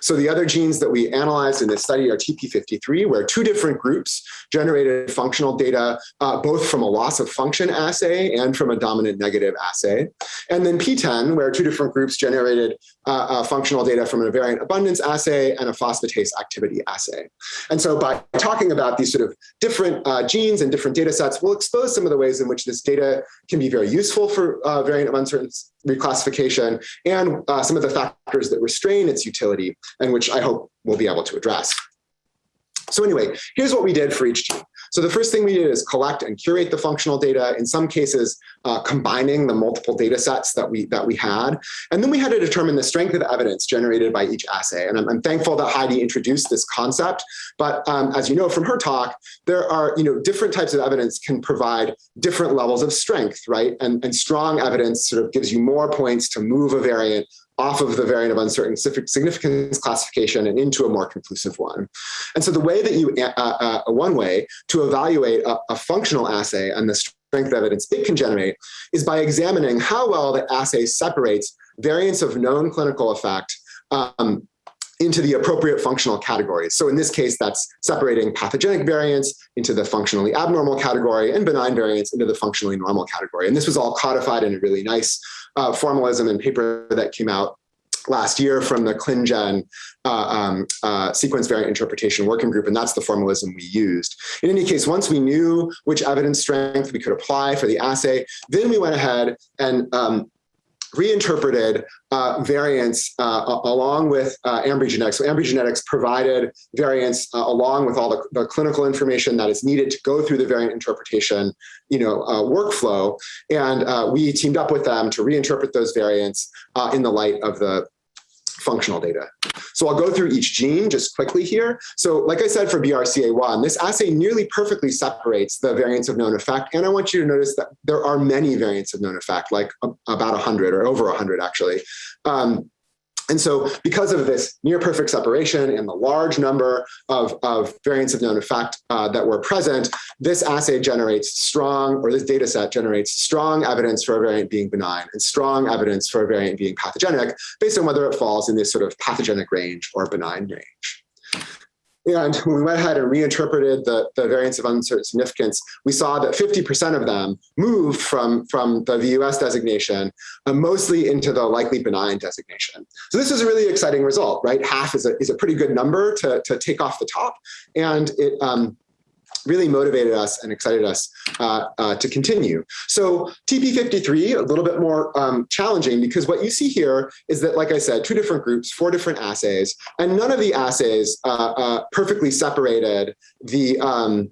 So the other genes that we analyzed in this study are TP53, where two different groups generated functional data, uh, both from a loss of function assay and from a dominant negative assay. And then PTEN, where two different groups generated uh, uh, functional data from a variant abundance assay and a phosphatase activity assay. And so by talking about these sort of different uh, genes and different data sets, we'll expose some of the ways in which this data can be very useful for uh, variant of uncertain reclassification and uh, some of the factors that restrain its utility and which I hope we'll be able to address. So anyway, here's what we did for each gene. So the first thing we did is collect and curate the functional data, in some cases uh, combining the multiple data sets that we, that we had. And then we had to determine the strength of evidence generated by each assay. And I'm, I'm thankful that Heidi introduced this concept. But um, as you know from her talk, there are you know, different types of evidence can provide different levels of strength, right? And, and strong evidence sort of gives you more points to move a variant off of the variant of uncertain significance classification and into a more conclusive one. And so the way that you, uh, uh, uh, one way to evaluate a, a functional assay and the strength of evidence it can generate is by examining how well the assay separates variants of known clinical effect um, into the appropriate functional categories. So in this case, that's separating pathogenic variants into the functionally abnormal category and benign variants into the functionally normal category. And this was all codified in a really nice uh, formalism and paper that came out last year from the ClinGen uh, um, uh, sequence variant interpretation working group, and that's the formalism we used. In any case, once we knew which evidence strength we could apply for the assay, then we went ahead and um, reinterpreted uh, variants uh, along with uh, Ambry Genetics. So Ambry Genetics provided variants uh, along with all the, the, clinical information that is needed to go through the variant interpretation you know, uh, workflow. And uh, we teamed up with them to reinterpret those variants in the light of the functional data. So I'll go through each gene just quickly here. So like I said for BRCA1, this assay nearly perfectly separates the variants of known effect. And I want you to notice that there are many variants of known effect, like about 100 or over 100 actually. Um, and so because of this near perfect separation and the large number of, of variants of known effect uh, that were present, this assay generates strong, or this data set generates strong evidence for a variant being benign and strong evidence for a variant being pathogenic based on whether it falls in this sort of pathogenic range or benign range. And when we went ahead and reinterpreted the, the variants of uncertain significance, we saw that 50% of them moved from, from the VUS designation uh, mostly into the likely benign designation. So this is a really exciting result, right? Half is a, is a pretty good number to, to take off the top. And it, um, really motivated us and excited us uh, uh, to continue. So TP53, a little bit more um, challenging because what you see here is that, like I said, two different groups, four different assays, and none of the assays uh, uh perfectly separated the um,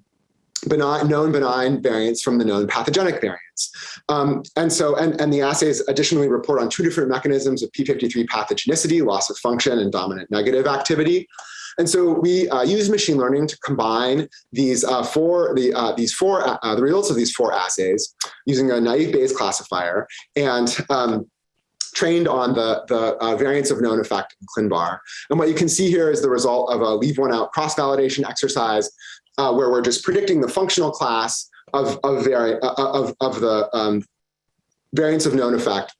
benign, known benign variants from the known pathogenic variants. Um, and so, and, and the assays additionally report on two different mechanisms of P53 pathogenicity, loss of function and dominant negative activity. And so we uh, use machine learning to combine these uh, four, the, uh, these four, uh, uh, the results of these four assays using a naive Bayes classifier and um, trained on the, the uh, variants of known effect in ClinVar. And what you can see here is the result of a leave one out cross-validation exercise where we're just predicting the functional class of, of, vari of, of the um, variants of known effect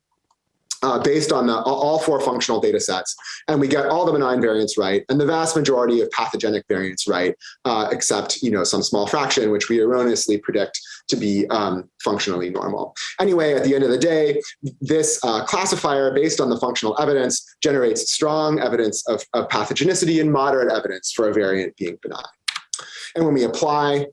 uh, based on the, all four functional data sets. And we get all the benign variants right and the vast majority of pathogenic variants right, uh, except you know some small fraction, which we erroneously predict to be um, functionally normal. Anyway, at the end of the day, this uh, classifier based on the functional evidence generates strong evidence of, of pathogenicity and moderate evidence for a variant being benign. And when we apply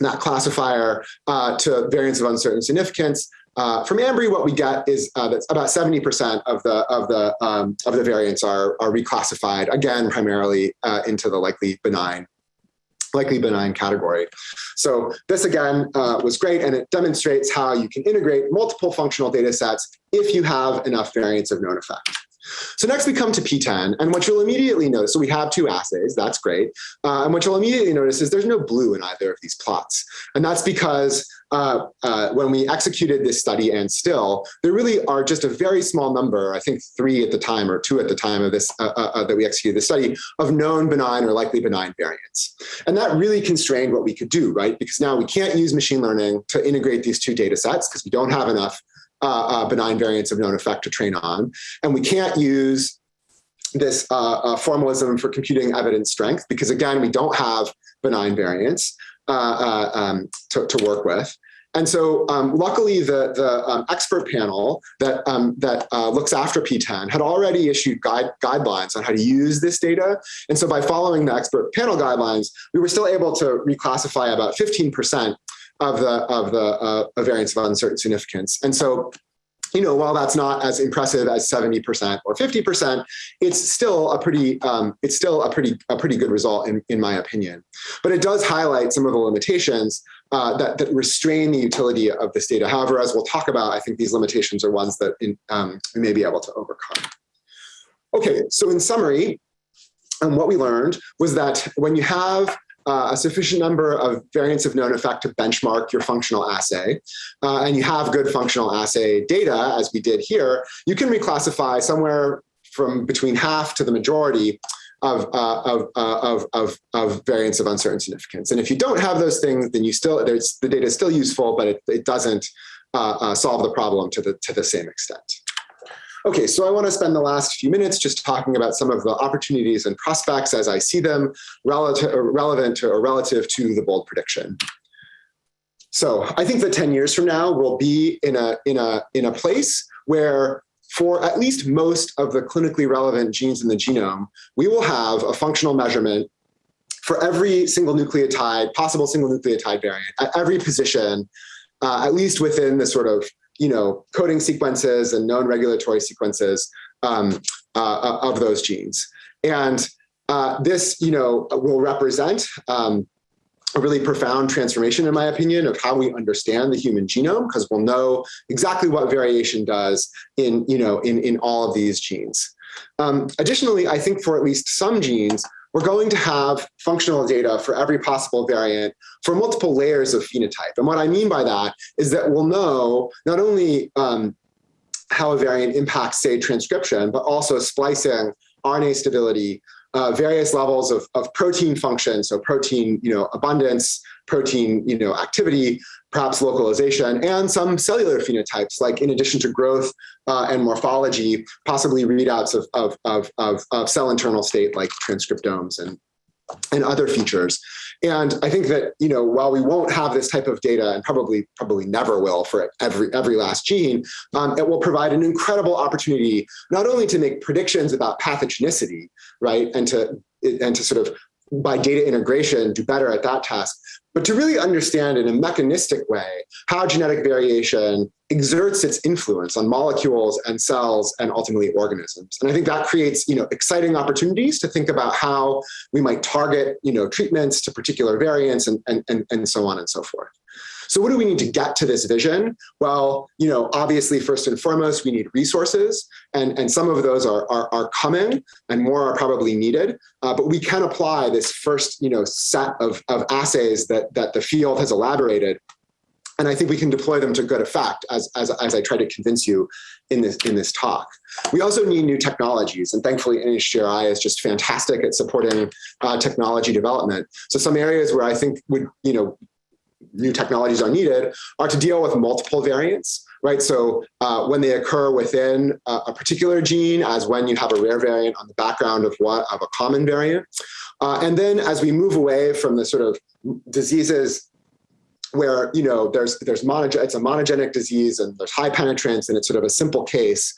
that classifier uh, to variants of uncertain significance, uh, from Ambry, what we get is uh, that about 70% of the of the um, of the variants are are reclassified again primarily uh, into the likely benign likely benign category. So this again uh, was great and it demonstrates how you can integrate multiple functional data sets if you have enough variants of known effect. So next we come to PTEN, and what you'll immediately notice, so we have two assays, that's great. Uh, and what you'll immediately notice is there's no blue in either of these plots. And that's because uh, uh, when we executed this study and still, there really are just a very small number, I think three at the time or two at the time of this, uh, uh, uh, that we executed the study, of known benign or likely benign variants. And that really constrained what we could do, right? Because now we can't use machine learning to integrate these two data sets because we don't have enough uh, uh, benign variants of known effect to train on. And we can't use this uh, uh, formalism for computing evidence strength because again, we don't have benign variants uh, uh, um, to, to, work with. And so um, luckily the, the um, expert panel that, um, that looks after PTEN had already issued guide, guidelines on how to use this data. And so by following the expert panel guidelines, we were still able to reclassify about 15% of the of the uh, variance of uncertain significance. And so you know, while that's not as impressive as 70% or 50%, it's still a pretty, um, it's still a pretty, a pretty good result in, in my opinion. But it does highlight some of the limitations uh, that, that restrain the utility of this data. However, as we'll talk about, I think these limitations are ones that in, um, we may be able to overcome. Okay, so in summary, um, what we learned was that when you have uh, a sufficient number of variants of known effect to benchmark your functional assay, uh, and you have good functional assay data, as we did here, you can reclassify somewhere from between half to the majority of, uh, of, uh, of, of, of, variants of uncertain significance. And if you don't have those things, then you still, the data is still useful, but it, it doesn't uh, uh, solve the problem to the, to the same extent. Okay, so I want to spend the last few minutes just talking about some of the opportunities and prospects as I see them relative, relevant to, or relative to the bold prediction. So I think that 10 years from now, we'll be in a, in a, in a place where for at least most of the clinically relevant genes in the genome, we will have a functional measurement for every single nucleotide, possible single nucleotide variant at every position, uh, at least within the sort of, you know, coding sequences and known regulatory sequences um, uh, of those genes. And uh, this, you know, will represent um, a really profound transformation, in my opinion, of how we understand the human genome, because we'll know exactly what variation does in, you know, in, in all of these genes. Um, additionally, I think for at least some genes, we're going to have functional data for every possible variant for multiple layers of phenotype. And what I mean by that is that we'll know not only um, how a variant impacts, say, transcription, but also splicing, RNA stability, uh, various levels of, of protein function, so protein you know, abundance, protein you know, activity, perhaps localization, and some cellular phenotypes, like in addition to growth uh, and morphology, possibly readouts of, of, of, of, of cell internal state like transcriptomes and, and other features. And I think that, you know, while we won't have this type of data and probably probably never will for every every last gene, um, it will provide an incredible opportunity not only to make predictions about pathogenicity, right, and to and to sort of by data integration do better at that task, but to really understand in a mechanistic way how genetic variation exerts its influence on molecules and cells and ultimately organisms. And I think that creates, you know, exciting opportunities to think about how we might target, you know, treatments to particular variants and, and, and, and so on and so forth. So what do we need to get to this vision? Well, you know, obviously, first and foremost, we need resources, and, and some of those are, are, are coming, and more are probably needed. Uh, but we can apply this first, you know, set of, of assays that, that the field has elaborated and I think we can deploy them to good effect as, as, as I try to convince you in this, in this talk. We also need new technologies, and thankfully NHGRI is just fantastic at supporting uh, technology development. So some areas where I think would, you know, new technologies are needed are to deal with multiple variants, right? So uh, when they occur within a, a, particular gene as when you have a rare variant on the background of what of a common variant. Uh, and then as we move away from the sort of diseases where you know there's there's monog it's a monogenic disease and there's high penetrance and it's sort of a simple case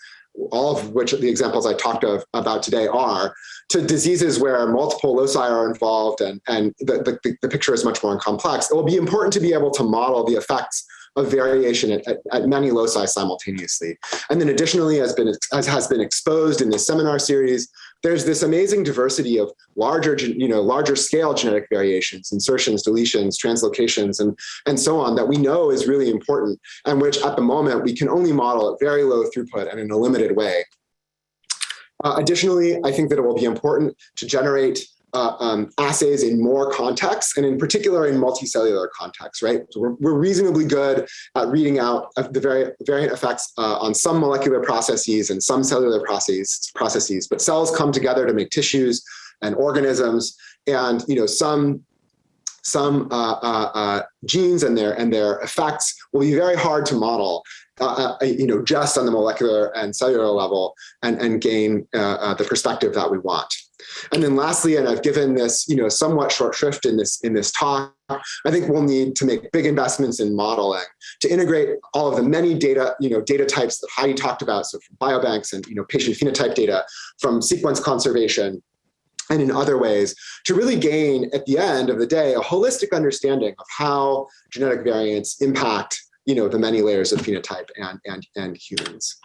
all of which the examples I talked of, about today are, to diseases where multiple loci are involved and, and the, the, the picture is much more complex. It will be important to be able to model the effects of variation at, at, at, many loci simultaneously. And then additionally, as, been, as has been exposed in this seminar series, there's this amazing diversity of larger, you know, larger scale genetic variations, insertions, deletions, translocations, and, and so on that we know is really important and which at the moment we can only model at very low throughput and in a limited way. Uh, additionally, I think that it will be important to generate uh, um, assays in more contexts, and in particular in multicellular contexts, right? So we're, we're reasonably good at reading out the vari variant effects uh, on some molecular processes and some cellular processes, processes, but cells come together to make tissues and organisms, and you know some some uh, uh, uh genes and their and their effects will be very hard to model uh, uh, you know, just on the molecular and cellular level and, and gain uh, uh, the perspective that we want. And then lastly, and I've given this, you know, somewhat short shrift in this in this talk, I think we'll need to make big investments in modeling to integrate all of the many data, you know, data types that Heidi talked about, so from biobanks and you know, patient phenotype data, from sequence conservation, and in other ways to really gain at the end of the day a holistic understanding of how genetic variants impact you know, the many layers of phenotype and, and, and humans.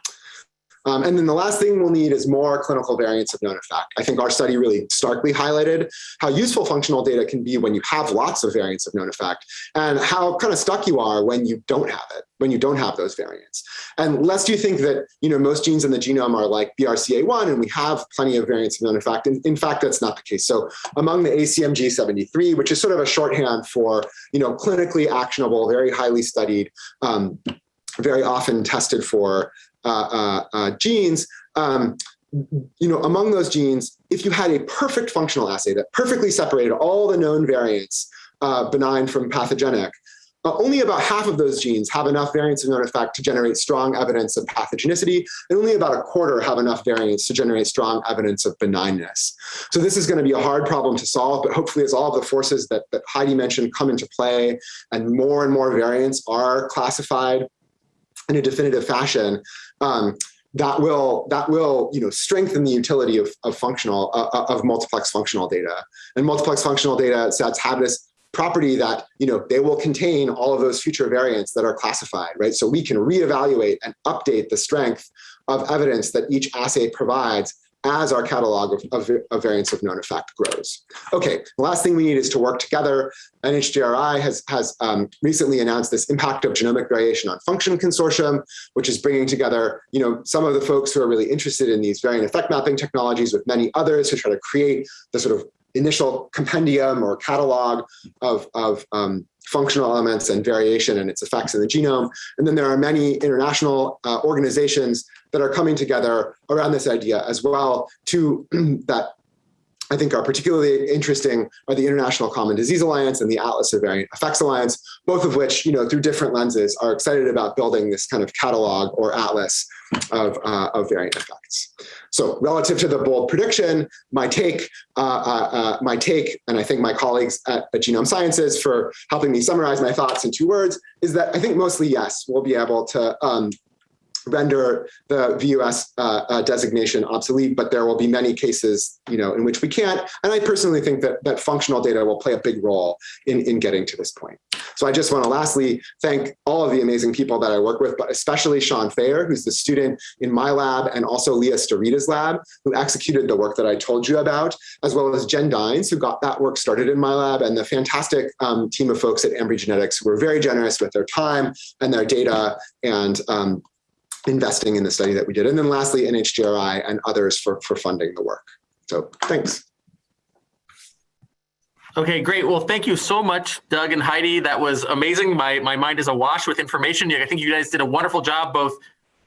Um, and then the last thing we'll need is more clinical variants of known effect. I think our study really starkly highlighted how useful functional data can be when you have lots of variants of known effect and how kind of stuck you are when you don't have it, when you don't have those variants. And lest you think that you know most genes in the genome are like BRCA1 and we have plenty of variants of known effect. In, in fact, that's not the case. So among the ACMG73, which is sort of a shorthand for you know clinically actionable, very highly studied, um, very often tested for genes, um, you know, among those genes, if you had a perfect functional assay that perfectly separated all the known variants, uh, benign from pathogenic, uh, only about half of those genes have enough variants of known effect to generate strong evidence of pathogenicity, and only about a quarter have enough variants to generate strong evidence of benignness. So this is going to be a hard problem to solve, but hopefully as all of the forces that, that Heidi mentioned come into play and more and more variants are classified in a definitive fashion, um, that will that will you know strengthen the utility of, of functional uh, uh of multiplex functional data. And multiplex functional data sets have this property that you know they will contain all of those future variants that are classified right? So we can reevaluate and update the strength of evidence that each assay provides as our catalog of, of, of, variants of known effect grows. Okay, the last thing we need is to work together. NHGRI has, has um, recently announced this impact of genomic variation on function consortium, which is bringing together you know, some of the folks who are really interested in these variant effect mapping technologies with many others to try to create the sort of initial compendium or catalog of, of um, functional elements and variation and its effects in the genome. And then there are many international uh, organizations that are coming together around this idea as well to that I think are particularly interesting are the International Common Disease Alliance and the Atlas of Variant Effects Alliance, both of which, you know, through different lenses are excited about building this kind of catalog or atlas of, uh, of variant effects. So relative to the bold prediction, my take, uh, uh, uh, my take, and I think my colleagues at, at Genome Sciences for helping me summarize my thoughts in two words, is that I think mostly yes, we'll be able to um, render the VUS uh, uh, designation obsolete, but there will be many cases, you know, in which we can't. And I personally think that that functional data will play a big role in, in getting to this point. So I just want to lastly thank all of the amazing people that I work with, but especially Sean Fayer, who's the student in my lab, and also Leah Starita's lab, who executed the work that I told you about, as well as Jen Dines, who got that work started in my lab, and the fantastic um, team of folks at Ambry Genetics who were very generous with their time and their data and um, investing in the study that we did. And then lastly, NHGRI and others for, for funding the work. So thanks. Okay, great. Well, thank you so much, Doug and Heidi. That was amazing. My, my mind is awash with information. I think you guys did a wonderful job both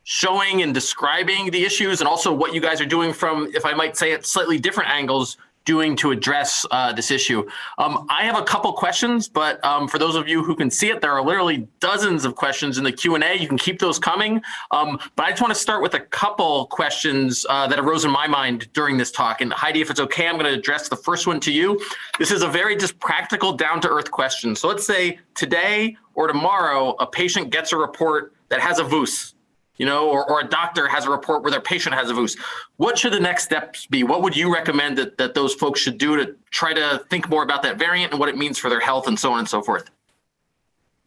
showing and describing the issues and also what you guys are doing from, if I might say it, slightly different angles doing to address uh, this issue. Um, I have a couple questions, but um, for those of you who can see it, there are literally dozens of questions in the Q&A. You can keep those coming. Um, but I just want to start with a couple questions uh, that arose in my mind during this talk. And Heidi, if it's okay, I'm going to address the first one to you. This is a very just practical, down-to-earth question. So let's say today or tomorrow, a patient gets a report that has a VUS, you know, or, or a doctor has a report where their patient has a VUS. What should the next steps be? What would you recommend that, that those folks should do to try to think more about that variant and what it means for their health and so on and so forth?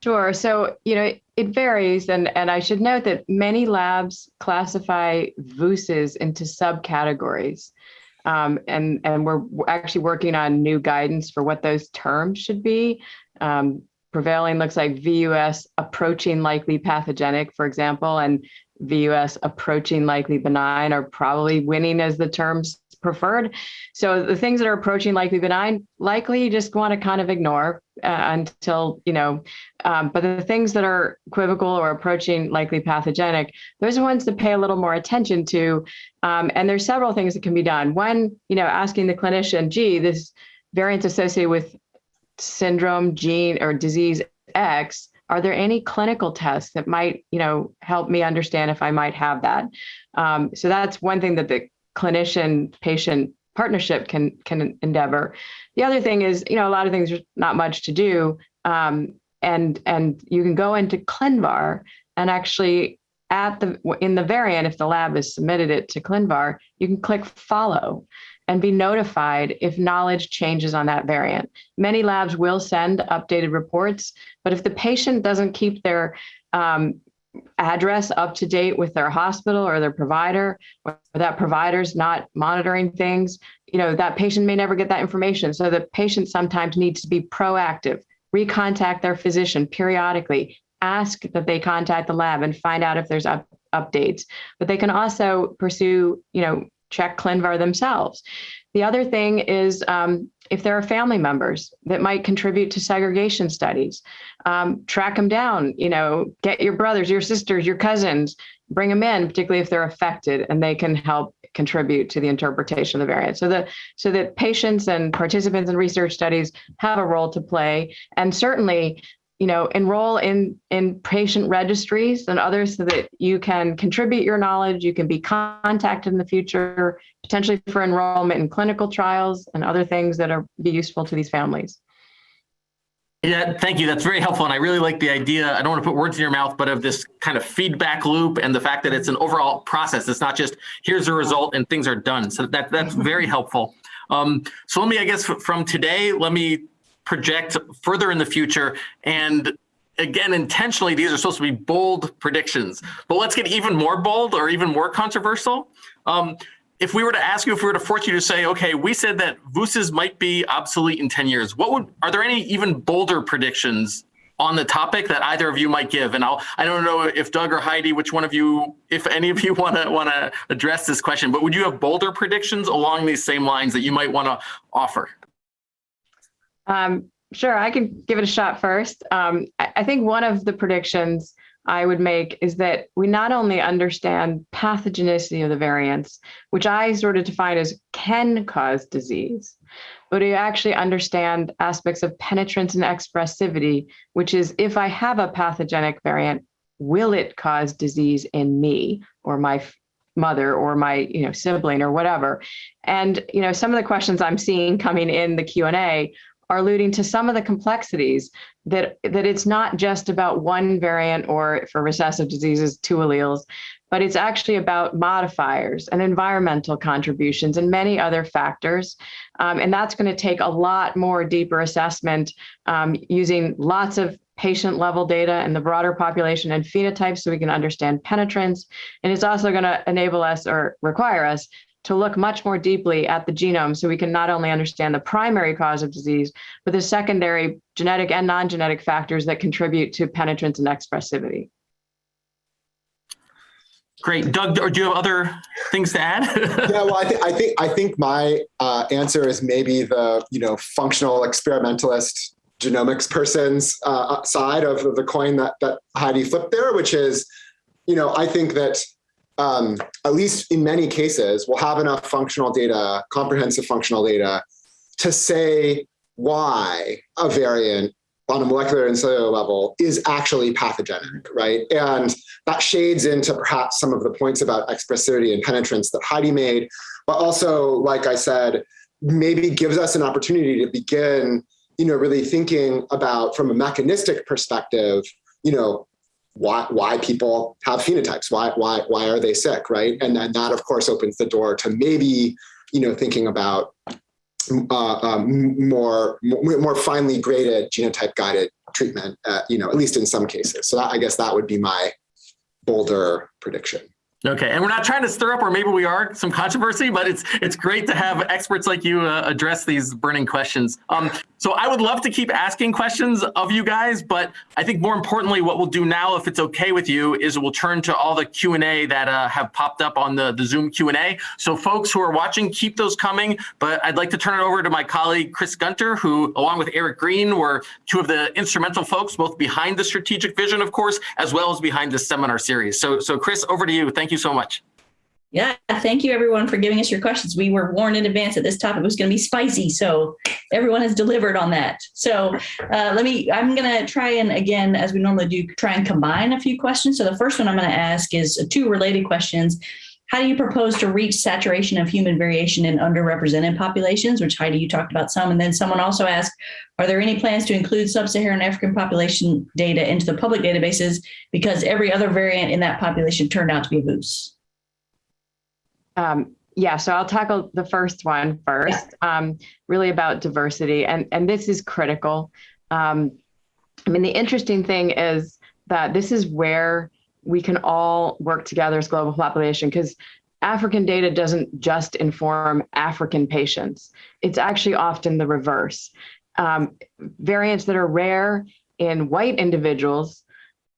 Sure. So, you know, it varies. And, and I should note that many labs classify VUSs into subcategories. Um, and, and we're actually working on new guidance for what those terms should be. Um, prevailing looks like VUS approaching likely pathogenic, for example, and VUS approaching likely benign are probably winning as the terms preferred. So the things that are approaching likely benign, likely you just want to kind of ignore uh, until, you know, um, but the things that are equivocal or approaching likely pathogenic, those are ones to pay a little more attention to. Um, and there's several things that can be done. One, you know, asking the clinician, gee, this variant associated with syndrome, gene, or disease X, are there any clinical tests that might, you know, help me understand if I might have that? Um, so that's one thing that the clinician patient partnership can can endeavor. The other thing is, you know, a lot of things there's not much to do, um, and and you can go into ClinVar and actually at the in the variant, if the lab has submitted it to ClinVar, you can click follow and be notified if knowledge changes on that variant. Many labs will send updated reports, but if the patient doesn't keep their um, address up to date with their hospital or their provider, or that provider's not monitoring things, you know, that patient may never get that information. So the patient sometimes needs to be proactive, recontact their physician periodically, ask that they contact the lab and find out if there's up, updates. But they can also pursue, you know, check ClinVar themselves. The other thing is um, if there are family members that might contribute to segregation studies, um, track them down, you know, get your brothers, your sisters, your cousins, bring them in, particularly if they're affected and they can help contribute to the interpretation of the variant. So that so that patients and participants in research studies have a role to play. And certainly you know, enroll in in patient registries and others so that you can contribute your knowledge, you can be contacted in the future, potentially for enrollment in clinical trials and other things that are be useful to these families. Yeah, thank you. That's very helpful. And I really like the idea. I don't want to put words in your mouth, but of this kind of feedback loop and the fact that it's an overall process. It's not just here's the result and things are done. So that that's very helpful. Um, so let me, I guess, from today, let me project further in the future. And again, intentionally, these are supposed to be bold predictions. But let's get even more bold or even more controversial. Um, if we were to ask you, if we were to force you to say, okay, we said that VUSs might be obsolete in 10 years, what would, are there any even bolder predictions on the topic that either of you might give? And I'll, I don't know if Doug or Heidi, which one of you, if any of you want to want to address this question, but would you have bolder predictions along these same lines that you might want to offer? Um, sure, I can give it a shot first. Um, I, I think one of the predictions I would make is that we not only understand pathogenicity of the variants, which I sort of define as can cause disease, but we actually understand aspects of penetrance and expressivity, which is if I have a pathogenic variant, will it cause disease in me or my mother or my you know sibling or whatever and you know some of the questions i'm seeing coming in the q&a are alluding to some of the complexities that that it's not just about one variant or for recessive diseases two alleles but it's actually about modifiers and environmental contributions and many other factors. Um, and that's going to take a lot more deeper assessment um, using lots of patient level data and the broader population and phenotypes so we can understand penetrance. And it's also going to enable us or require us to look much more deeply at the genome so we can not only understand the primary cause of disease, but the secondary genetic and non-genetic factors that contribute to penetrance and expressivity. Great, Doug. Or do you have other things to add? yeah, well, I, th I think I think my uh, answer is maybe the you know functional experimentalist genomics person's uh, side of, of the coin that that Heidi flipped there, which is, you know, I think that um, at least in many cases, we'll have enough functional data, comprehensive functional data, to say why a variant on a molecular and cellular level is actually pathogenic, right? And that shades into perhaps some of the points about expressivity and penetrance that Heidi made, but also, like I said, maybe gives us an opportunity to begin, you know, really thinking about from a mechanistic perspective, you know, why why people have phenotypes why why why are they sick right? And then that of course opens the door to maybe you know thinking about uh, um, more more finely graded genotype guided treatment uh, you know at least in some cases. So that, i guess that would be my bolder prediction. Okay, and we're not trying to stir up, or maybe we are, some controversy, but it's it's great to have experts like you uh, address these burning questions. Um, so I would love to keep asking questions of you guys, but I think more importantly, what we'll do now, if it's okay with you, is we'll turn to all the Q&A that uh, have popped up on the, the Zoom Q&A. So folks who are watching, keep those coming, but I'd like to turn it over to my colleague, Chris Gunter, who along with Eric Green were two of the instrumental folks, both behind the strategic vision, of course, as well as behind this seminar series. So, so Chris, over to you. Thank you so much. Yeah, thank you everyone for giving us your questions. We were warned in advance that this topic was going to be spicy, so everyone has delivered on that. So uh, let me, I'm going to try and again, as we normally do, try and combine a few questions. So the first one I'm going to ask is two related questions. How do you propose to reach saturation of human variation in underrepresented populations, which Heidi, you talked about some, and then someone also asked, are there any plans to include sub-Saharan African population data into the public databases because every other variant in that population turned out to be a VUS? Um, yeah, so I'll tackle the first one first, um, really about diversity. And, and this is critical. Um, I mean, the interesting thing is that this is where we can all work together as global population because African data doesn't just inform African patients. It's actually often the reverse. Um, variants that are rare in white individuals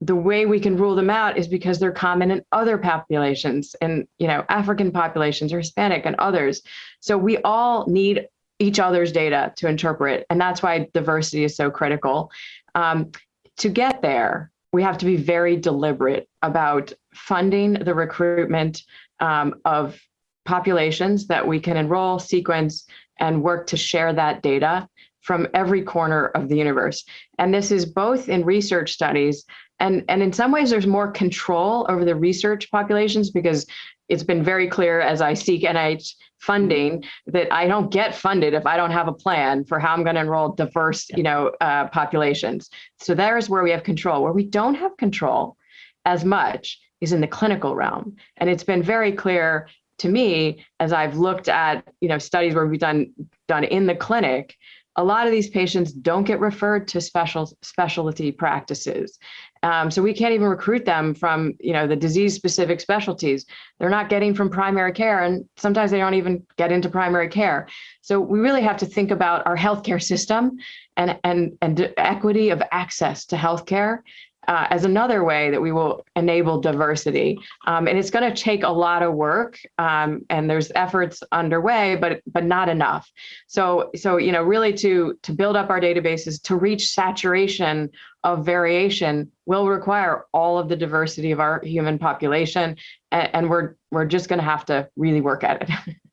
the way we can rule them out is because they're common in other populations and you know african populations or hispanic and others so we all need each other's data to interpret and that's why diversity is so critical um, to get there we have to be very deliberate about funding the recruitment um, of populations that we can enroll sequence and work to share that data from every corner of the universe. And this is both in research studies and, and in some ways there's more control over the research populations because it's been very clear as I seek NIH funding that I don't get funded if I don't have a plan for how I'm going to enroll diverse, you know, uh, populations. So there's where we have control. Where we don't have control as much is in the clinical realm, and it's been very clear to me as I've looked at, you know, studies where we've done done in the clinic a lot of these patients don't get referred to special specialty practices. Um, so we can't even recruit them from, you know, the disease specific specialties. They're not getting from primary care and sometimes they don't even get into primary care. So we really have to think about our healthcare system and, and, and equity of access to healthcare uh, as another way that we will enable diversity. Um, and it's going to take a lot of work, um, and there's efforts underway, but but not enough. So so you know really to to build up our databases to reach saturation of variation will require all of the diversity of our human population, and, and we're we're just going to have to really work at it.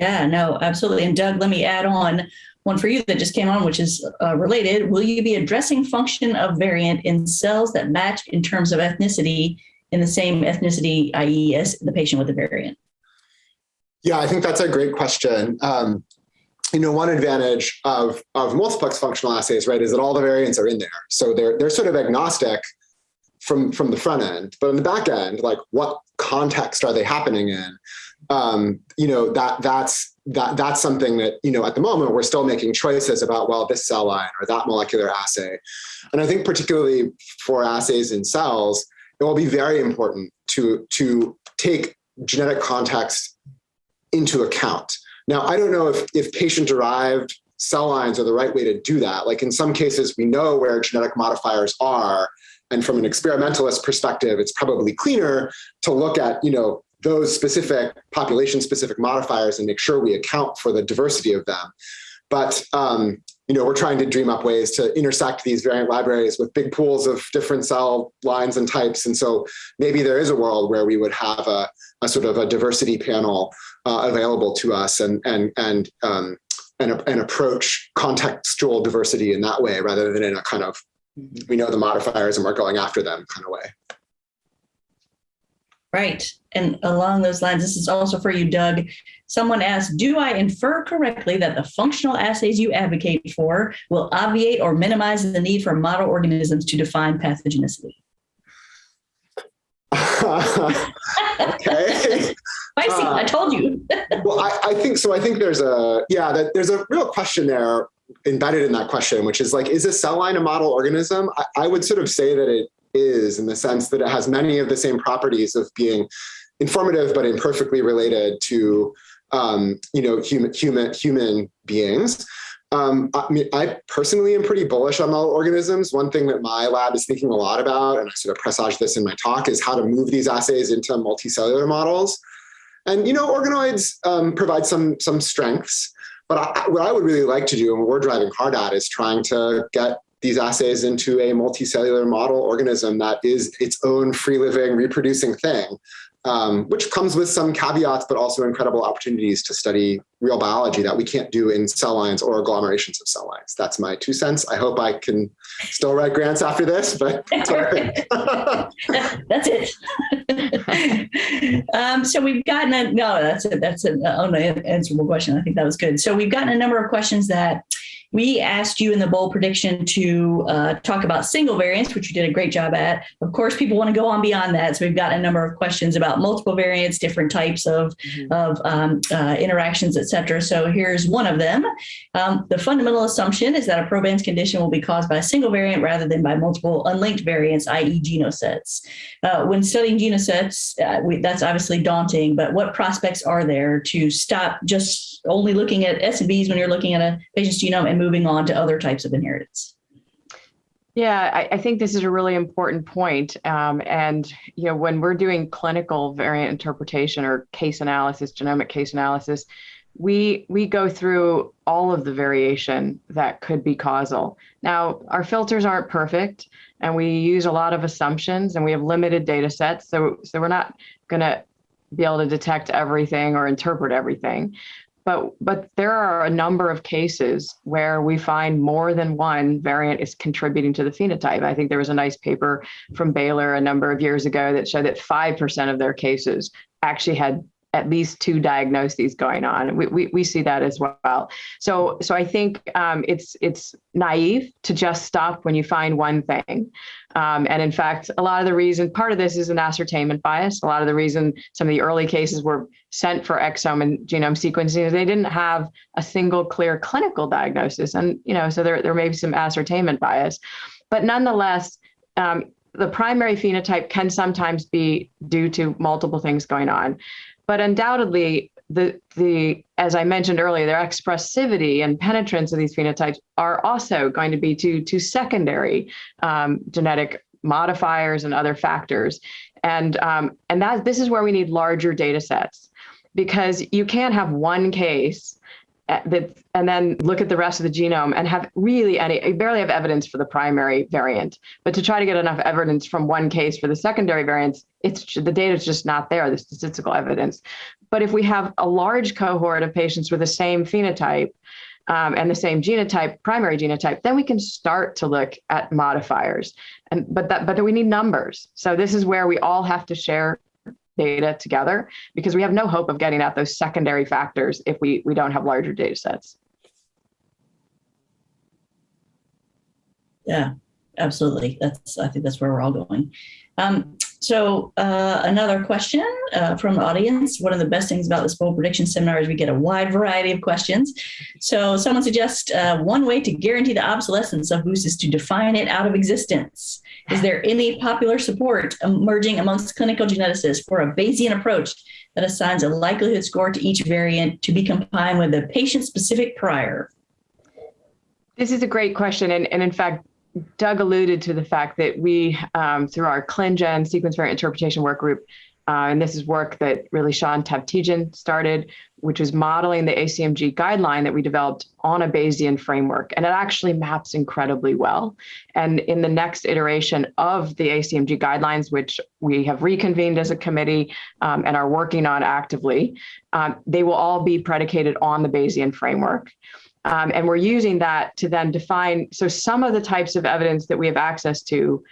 Yeah, no, absolutely. And Doug, let me add on one for you that just came on, which is uh, related. Will you be addressing function of variant in cells that match in terms of ethnicity in the same ethnicity, i.e. as the patient with the variant? Yeah, I think that's a great question. Um, you know, one advantage of, of multiplex functional assays, right, is that all the variants are in there. So they're, they're sort of agnostic from, from the front end, but in the back end, like what context are they happening in? Um, you know, that that's that that's something that you know at the moment we're still making choices about well this cell line or that molecular assay. And i think particularly for assays in cells it will be very important to to take genetic context into account. Now i don't know if if patient derived cell lines are the right way to do that. Like in some cases we know where genetic modifiers are. And from an experimentalist perspective it's probably cleaner to look at you know those specific population specific modifiers and make sure we account for the diversity of them. But um, you know, we're trying to dream up ways to intersect these variant libraries with big pools of different cell lines and types. And so maybe there is a world where we would have a, a sort of a diversity panel uh, available to us and and and um, and, and approach contextual diversity in that way rather than in a kind of we know the modifiers and we're going after them kind of way. Right. And along those lines, this is also for you, Doug. Someone asked, do I infer correctly that the functional assays you advocate for will obviate or minimize the need for model organisms to define pathogenicity? okay. Spicy, uh, I told you. well, I, I, think so. I think there's a, yeah, that there's a real question there embedded in that question, which is like, is a cell line a model organism? I, I would sort of say that it is in the sense that it has many of the same properties of being informative but imperfectly related to um, you know human human human beings. Um, I mean, I personally am pretty bullish on model organisms. One thing that my lab is thinking a lot about, and I sort of presage this in my talk, is how to move these assays into multicellular models. And you know, organoids um, provide some some strengths, but I, what I would really like to do, and what we're driving hard at, is trying to get these assays into a multicellular model organism that is its own free living reproducing thing, um, which comes with some caveats, but also incredible opportunities to study real biology that we can't do in cell lines or agglomerations of cell lines. That's my two cents. I hope I can still write grants after this, but that's it. um, so we've gotten a, no, that's a, that's an unanswerable question. I think that was good. So we've gotten a number of questions that we asked you in the bold prediction to uh, talk about single variants, which you did a great job at. Of course, people want to go on beyond that. So we've got a number of questions about multiple variants, different types of, mm-hmm. of um, uh, interactions, et cetera. So here's one of them. Um, the fundamental assumption is that a proband's condition will be caused by a single variant rather than by multiple unlinked variants, i.e. genosets. Uh, when studying genosets, uh, we, that's obviously daunting, but what prospects are there to stop just only looking at SNVs when you're looking at a patient's genome and moving on to other types of inheritance. Yeah, I, I think this is a really important point. Um, and you know, when we're doing clinical variant interpretation or case analysis, genomic case analysis, we we go through all of the variation that could be causal. Now, our filters aren't perfect, and we use a lot of assumptions, and we have limited data sets, so so we're not going to be able to detect everything or interpret everything. But but there are a number of cases where we find more than one variant is contributing to the phenotype. I think there was a nice paper from Baylor a number of years ago that showed that 5% of their cases actually had at least two diagnoses going on. We, we, we see that as well. So, so I think um, it's, it's naive to just stop when you find one thing. Um, and in fact, a lot of the reason, part of this is an ascertainment bias. A lot of the reason some of the early cases were sent for exome and genome sequencing is they didn't have a single clear clinical diagnosis. And, you know, so there, there may be some ascertainment bias. But nonetheless, um, the primary phenotype can sometimes be due to multiple things going on. But undoubtedly, the, the as I mentioned earlier, their expressivity and penetrance of these phenotypes are also going to be to, to secondary um, genetic modifiers and other factors. And, um, and that this is where we need larger data sets because you can't have one case that and then look at the rest of the genome and have really any barely have evidence for the primary variant but to try to get enough evidence from one case for the secondary variants it's the data is just not there the statistical evidence but if we have a large cohort of patients with the same phenotype um, and the same genotype primary genotype then we can start to look at modifiers and but that but we need numbers so this is where we all have to share data together because we have no hope of getting at those secondary factors if we, we don't have larger data sets. Yeah, absolutely. That's I think that's where we're all going. Um, so uh, another question uh, from the audience. One of the best things about this bold prediction seminar is we get a wide variety of questions. So someone suggests uh, one way to guarantee the obsolescence of VUS is to define it out of existence. Is there any popular support emerging amongst clinical geneticists for a Bayesian approach that assigns a likelihood score to each variant to be combined with a patient-specific prior? This is a great question. And, and in fact, Doug alluded to the fact that we, um, through our ClinGen sequence variant interpretation work group, uh, and this is work that really Sean Tavtigian started, which was modeling the ACMG guideline that we developed on a Bayesian framework. And it actually maps incredibly well. And in the next iteration of the ACMG guidelines, which we have reconvened as a committee um, and are working on actively, um, they will all be predicated on the Bayesian framework. Um, and we're using that to then define, so some of the types of evidence that we have access to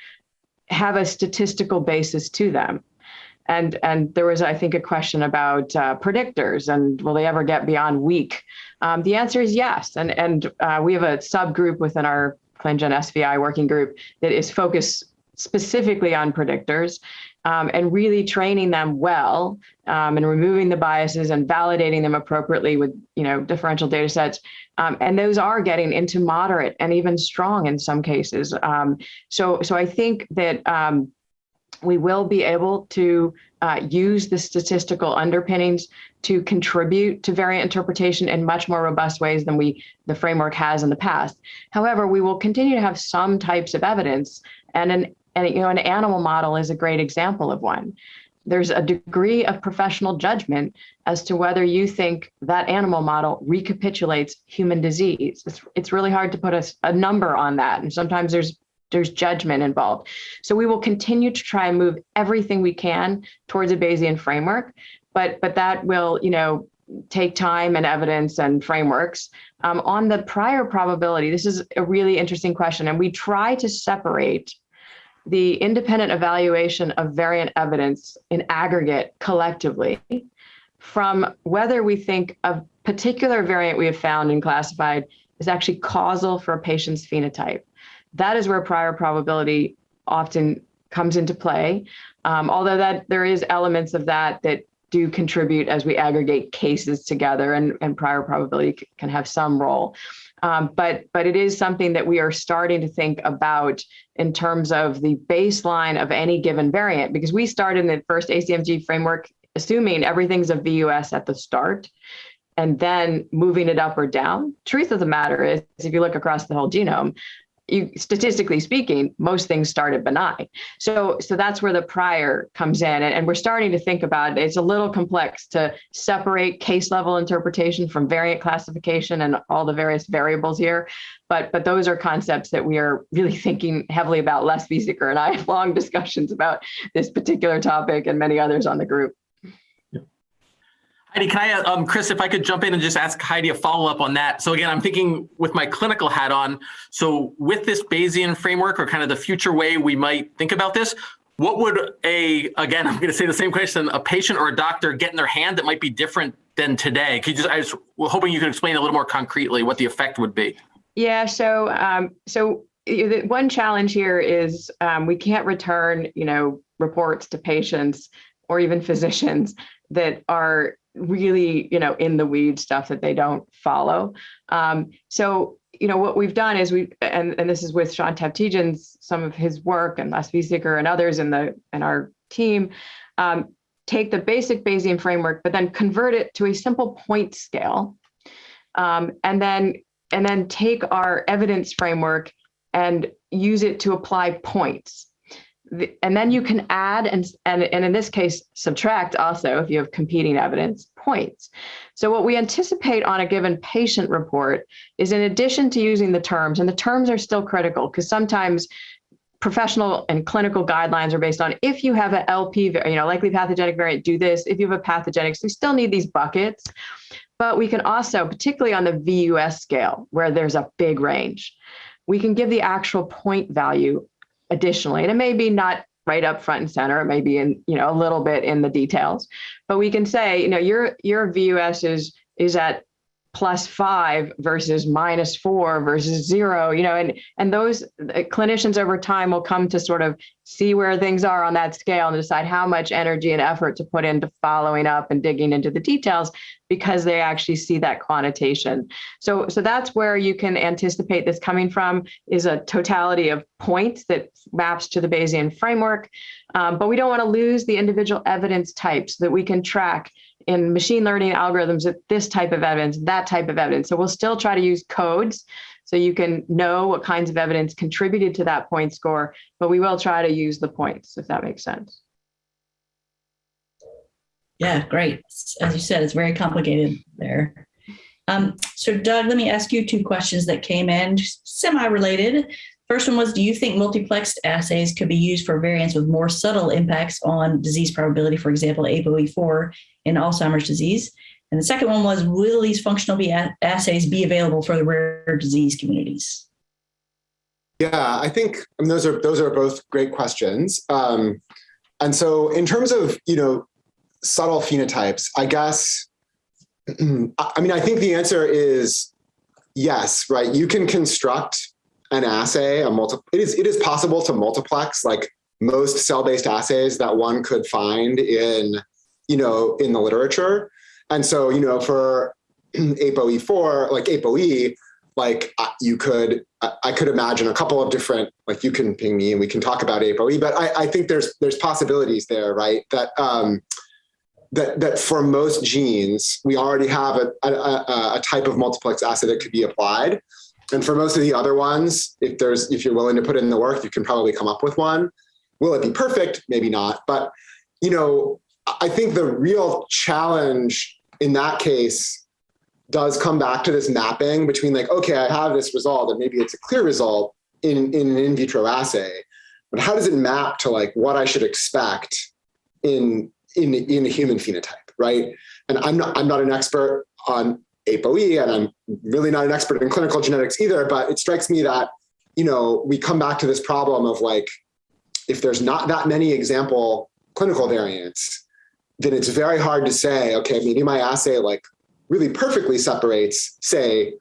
have a statistical basis to them. And, and there was, I think, a question about uh, predictors and will they ever get beyond weak? Um, the answer is yes. And, and uh, we have a subgroup within our ClinGen SVI working group that is focused specifically on predictors um, and really training them well um, and removing the biases and validating them appropriately with you know differential data sets. Um, and those are getting into moderate and even strong in some cases. Um, so, so I think that um, we will be able to uh, use the statistical underpinnings to contribute to variant interpretation in much more robust ways than we the framework has in the past. However, we will continue to have some types of evidence and an and you know, an animal model is a great example of one. There's a degree of professional judgment as to whether you think that animal model recapitulates human disease. It's, it's really hard to put a, a number on that. And sometimes there's there's judgment involved. So we will continue to try and move everything we can towards a Bayesian framework, but but that will, you know, take time and evidence and frameworks. Um, on the prior probability, this is a really interesting question, and we try to separate the independent evaluation of variant evidence in aggregate collectively from whether we think a particular variant we have found and classified is actually causal for a patient's phenotype. That is where prior probability often comes into play. Um, although that there is elements of that that do contribute as we aggregate cases together and, and prior probability can have some role. Um, but but it is something that we are starting to think about in terms of the baseline of any given variant, because we started in the first ACMG framework assuming everything's a VUS at the start and then moving it up or down. Truth of the matter is, if you look across the whole genome, you statistically speaking, most things started benign. So so that's where the prior comes in. And, and we're starting to think about it. It's a little complex to separate case level interpretation from variant classification and all the various variables here. But but those are concepts that we are really thinking heavily about. Les Biesecker and I have long discussions about this particular topic and many others on the group. Heidi, can I, um, Chris, if I could jump in and just ask Heidi a follow-up on that. So again, I'm thinking with my clinical hat on, so with this Bayesian framework or kind of the future way we might think about this, what would a, again, I'm going to say the same question, a patient or a doctor get in their hand that might be different than today? Could you just, I was hoping you could explain a little more concretely what the effect would be. Yeah, so um, so the one challenge here is um, we can't return, you know, reports to patients or even physicians that are really, you know, in the weed stuff that they don't follow. Um, so, you know, what we've done is we, and, and this is with Sean Tavtigian's, some of his work and Les Biesecker and others in the in our team, um, take the basic Bayesian framework, but then convert it to a simple point scale. Um, and then and then take our evidence framework and use it to apply points. And then you can add and, and, and in this case, subtract also if you have competing evidence points. So what we anticipate on a given patient report is in addition to using the terms, and the terms are still critical because sometimes professional and clinical guidelines are based on if you have an LP, you know, likely pathogenic variant, do this. If you have a pathogenic, so we still need these buckets. But we can also, particularly on the VUS scale, where there's a big range, we can give the actual point value additionally. And it may be not right up front and center, it may be in, you know, a little bit in the details, but we can say, you know, your your VUS is is at plus five versus minus four versus zero, you know, and and those clinicians over time will come to sort of see where things are on that scale and decide how much energy and effort to put into following up and digging into the details because they actually see that quantitation. So so that's where you can anticipate this coming from is a totality of points that maps to the Bayesian framework. Um, but we don't want to lose the individual evidence types that we can track in machine learning algorithms that this type of evidence, that type of evidence. So we'll still try to use codes so you can know what kinds of evidence contributed to that point score, but we will try to use the points, if that makes sense. Yeah, great. As you said, it's very complicated there. Um, so Doug, let me ask you two questions that came in, semi-related. First one was, do you think multiplexed assays could be used for variants with more subtle impacts on disease probability, for example, ApoE4 in Alzheimer's disease? And the second one was, will these functional assays be available for the rare disease communities? Yeah, I think I mean, those are those are both great questions. Um, and so in terms of, you know, subtle phenotypes, I guess, I mean, I think the answer is yes, right? You can construct an assay, a multi, it is, it is possible to multiplex like most cell-based assays that one could find in, you know, in the literature. And so, you know, for ApoE4, like ApoE, like you could, I could imagine a couple of different, like you can ping me and we can talk about ApoE, but I, I think there's, there's possibilities there, right? That, um, that, that for most genes, we already have a, a, a type of multiplex assay that could be applied. And for most of the other ones, if there's if you're willing to put in the work, you can probably come up with one. Will it be perfect? Maybe not. But you know, I think the real challenge in that case does come back to this mapping between like, okay, I have this result and maybe it's a clear result in, in an in vitro assay, but how does it map to like what I should expect in, in, in a human phenotype, right? And I'm not, I'm not an expert on ApoE, and I'm really not an expert in clinical genetics either, but it strikes me that, you know, we come back to this problem of like, if there's not that many example clinical variants, then it's very hard to say, okay, maybe my assay like really perfectly separates, say,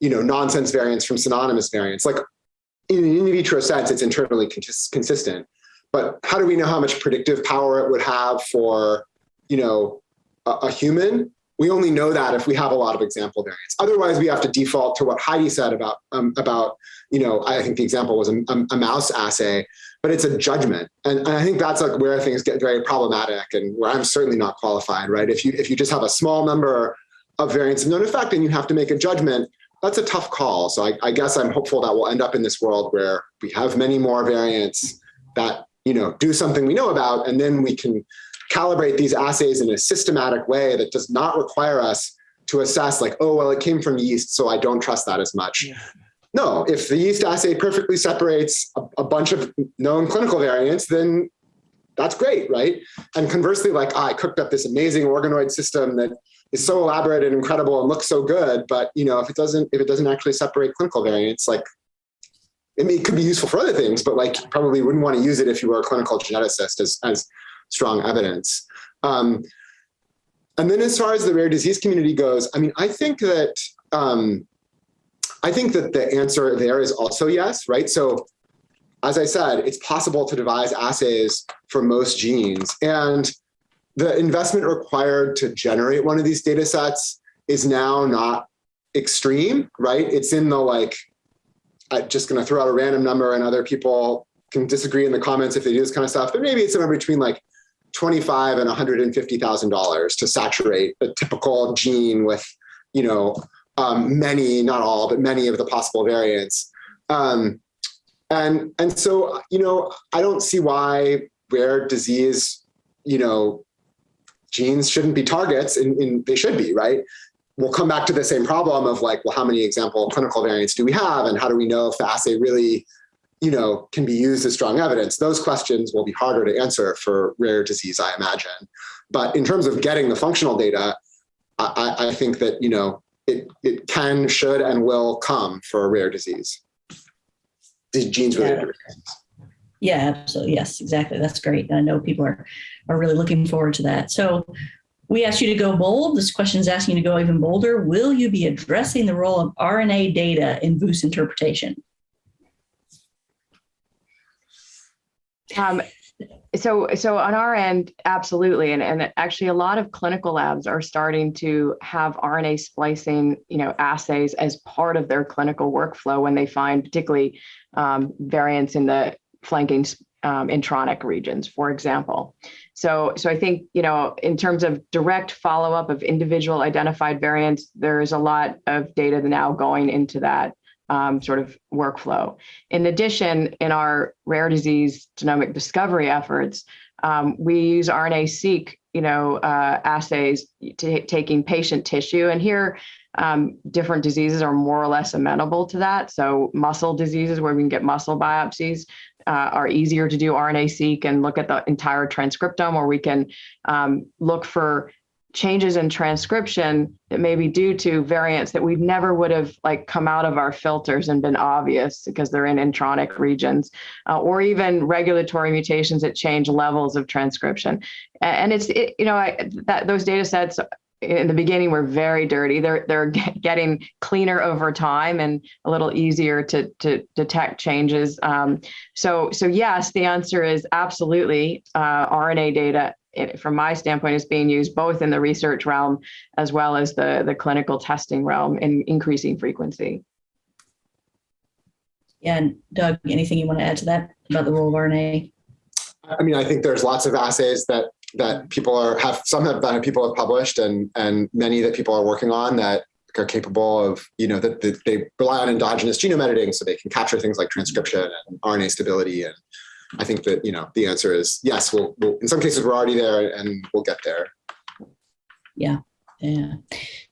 you know, nonsense variants from synonymous variants. Like in an in vitro sense, it's internally consistent. But how do we know how much predictive power it would have for, you know, a, a human? We only know that if we have a lot of example variants. Otherwise, we have to default to what Heidi said about, um, about you know, I think the example was a, a, mouse assay, but it's a judgment. And, and, I think that's like where things get very problematic and where I'm certainly not qualified, right? If you, if you just have a small number of variants of known effect and you have to make a judgment, that's a tough call. So I, I guess I'm hopeful that we'll end up in this world where we have many more variants that, you know, do something we know about, and then we can calibrate these assays in a systematic way that does not require us to assess like, oh, well, it came from yeast, so I don't trust that as much. Yeah. No, if the yeast assay perfectly separates a, a, bunch of known clinical variants, then that's great, right? And conversely, like ah, I cooked up this amazing organoid system that is so elaborate and incredible and looks so good, but you know, if it doesn't, if it doesn't actually separate clinical variants, like I mean, it could be useful for other things, but like probably wouldn't want to use it if you were a clinical geneticist as, as strong evidence. Um, and then as far as the rare disease community goes, I mean, I think that um, I think that the answer there is also yes, right? So as I said, it's possible to devise assays for most genes. And the investment required to generate one of these data sets is now not extreme, right? It's in the like, I'm just gonna throw out a random number and other people can disagree in the comments if they do this kind of stuff, but maybe it's somewhere between like 25 and $150,000 to saturate a typical gene with, you know, um, many, not all, but many of the possible variants. Um, and, and so, you know, I don't see why rare disease, you know, genes shouldn't be targets and, and they should be, right? We'll come back to the same problem of like, well, how many example clinical variants do we have? And how do we know if the assay really, you know, can be used as strong evidence? Those questions will be harder to answer for rare disease, I imagine. But in terms of getting the functional data, I, I think that, you know, it, it can, should, and will come for a rare disease. These genes related Yeah. Yeah, absolutely. Yes, exactly. That's great. And I know people are, are really looking forward to that. So we asked you to go bold. This question is asking you to go even bolder. Will you be addressing the role of RNA data in VUS interpretation? Um, so, so on our end, absolutely, and and actually, a lot of clinical labs are starting to have RNA splicing, you know, assays as part of their clinical workflow when they find particularly um, variants in the flanking um, intronic regions, for example. So, so I think you know, in terms of direct follow up of individual identified variants, there is a lot of data now going into that um, sort of workflow. In addition, in our rare disease genomic discovery efforts, um, we use RNA-seq, you know, uh, assays to taking patient tissue, and here um, different diseases are more or less amenable to that. So muscle diseases where we can get muscle biopsies uh, are easier to do RNA-seq and look at the entire transcriptome, or we can um, look for changes in transcription that may be due to variants that we never would have like come out of our filters and been obvious because they're in intronic regions uh, or even regulatory mutations that change levels of transcription. And it's it, you know I, that those data sets in the beginning were very dirty. They're they're getting cleaner over time and a little easier to to detect changes. Um, so so yes the answer is absolutely uh, rna data it, from my standpoint, is being used both in the research realm as well as the, the clinical testing realm in increasing frequency. Yeah, and Doug, anything you want to add to that about the role of RNA? I mean, I think there's lots of assays that that people are have some have that people have published and and many that people are working on that are capable of you know that, that they rely on endogenous genome editing so they can capture things like transcription and RNA stability and I think that, you know, the answer is yes, we'll, we'll in some cases we're already there and we'll get there. Yeah. Yeah.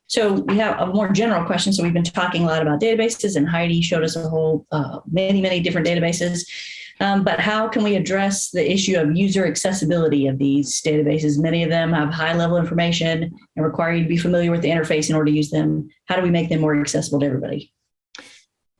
So we have a more general question. So we've been talking a lot about databases and Heidi showed us a whole uh, many, many different databases. Um, but how can we address the issue of user accessibility of these databases? Many of them have high level information and require you to be familiar with the interface in order to use them. How do we make them more accessible to everybody?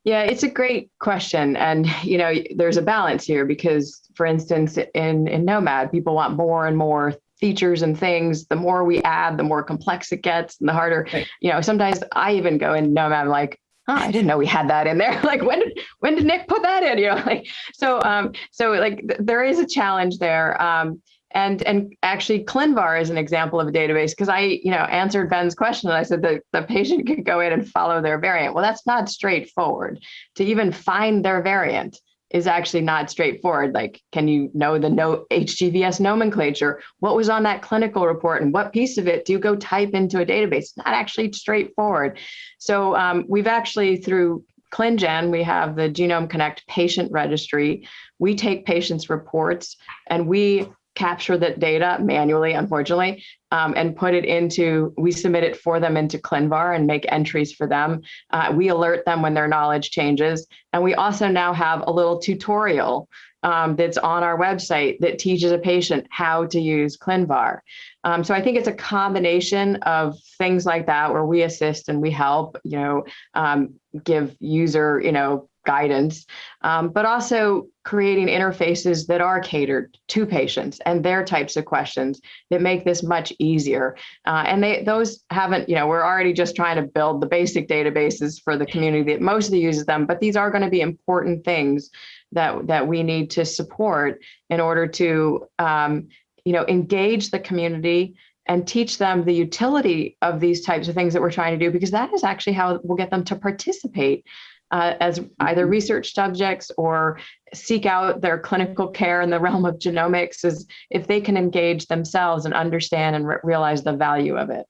Yeah, it's a great question. And, you know, there's a balance here because, for instance, in, in gnomAD, people want more and more features and things. The more we add, the more complex it gets and the harder, right. you know, sometimes I even go in gnomAD, I'm like, oh, I didn't know we had that in there. like when did, when did Nick put that in? You know, like, so, um, so like th there is a challenge there. Um, and and actually ClinVar is an example of a database because I, you know, answered Ben's question and I said that the patient could go in and follow their variant. Well, that's not straightforward. To even find their variant is actually not straightforward. Like, can you know the no HGVS nomenclature? What was on that clinical report and what piece of it do you go type into a database? Not actually straightforward. So um, we've actually through ClinGen, we have the Genome Connect patient registry. We take patients' reports and we capture that data manually, unfortunately, um, and put it into, we submit it for them into ClinVar and make entries for them. Uh, we alert them when their knowledge changes. And we also now have a little tutorial um, that's on our website that teaches a patient how to use ClinVar. Um, so I think it's a combination of things like that where we assist and we help, you know, um, give user, you know, guidance, um, but also creating interfaces that are catered to patients and their types of questions that make this much easier. Uh, and they those haven't, you know, we're already just trying to build the basic databases for the community that mostly uses them, but these are going to be important things that that we need to support in order to, um, you know, engage the community and teach them the utility of these types of things that we're trying to do, because that is actually how we'll get them to participate uh, as either research subjects or seek out their clinical care in the realm of genomics is if they can engage themselves and understand and re- realize the value of it.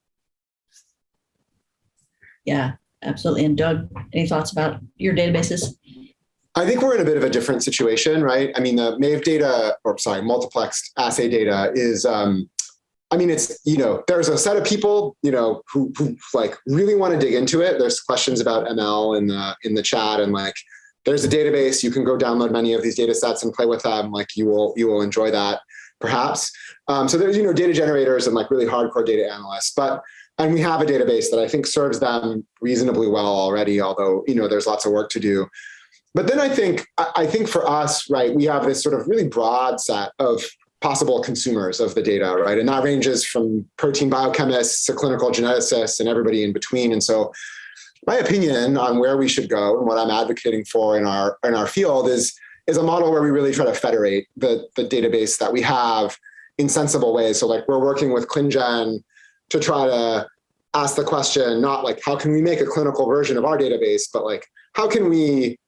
Yeah, absolutely. And Doug, any thoughts about your databases? I think we're in a bit of a different situation, right? I mean, the MAVE data, or sorry, multiplexed assay data is, um, I mean, it's, you know, there's a set of people, you know, who, who like really want to dig into it. There's questions about ML in the, in the chat and like, there's a database, you can go download many of these data sets and play with them. Like you will, you will enjoy that perhaps. Um, so there's, you know, data generators and like really hardcore data analysts, but, and we have a database that I think serves them reasonably well already, although, you know, there's lots of work to do. But then I think, I think for us, right, we have this sort of really broad set of possible consumers of the data, right? And that ranges from protein biochemists to clinical geneticists and everybody in between. And so my opinion on where we should go and what I'm advocating for in our in our field is is a model where we really try to federate the, the database that we have in sensible ways. So like we're working with ClinGen to try to ask the question, not like how can we make a clinical version of our database, but like how can we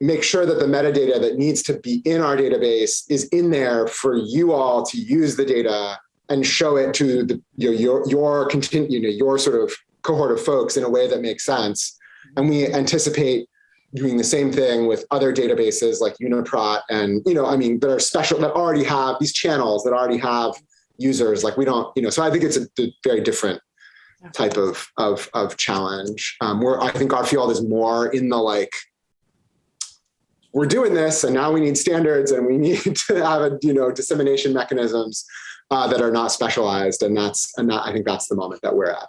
make sure that the metadata that needs to be in our database is in there for you all to use the data and show it to the, your, your, your, continue, you know, your sort of cohort of folks in a way that makes sense. And we anticipate doing the same thing with other databases like Uniprot and, you know, I mean, that are special, that already have these channels that already have users. Like we don't, you know, so I think it's a, a very different type of, of, of challenge. Um, where I think our field is more in the like, we're doing this and now we need standards and we need to have a, you know, dissemination mechanisms uh, that are not specialized. And that's, and that, I think that's the moment that we're at.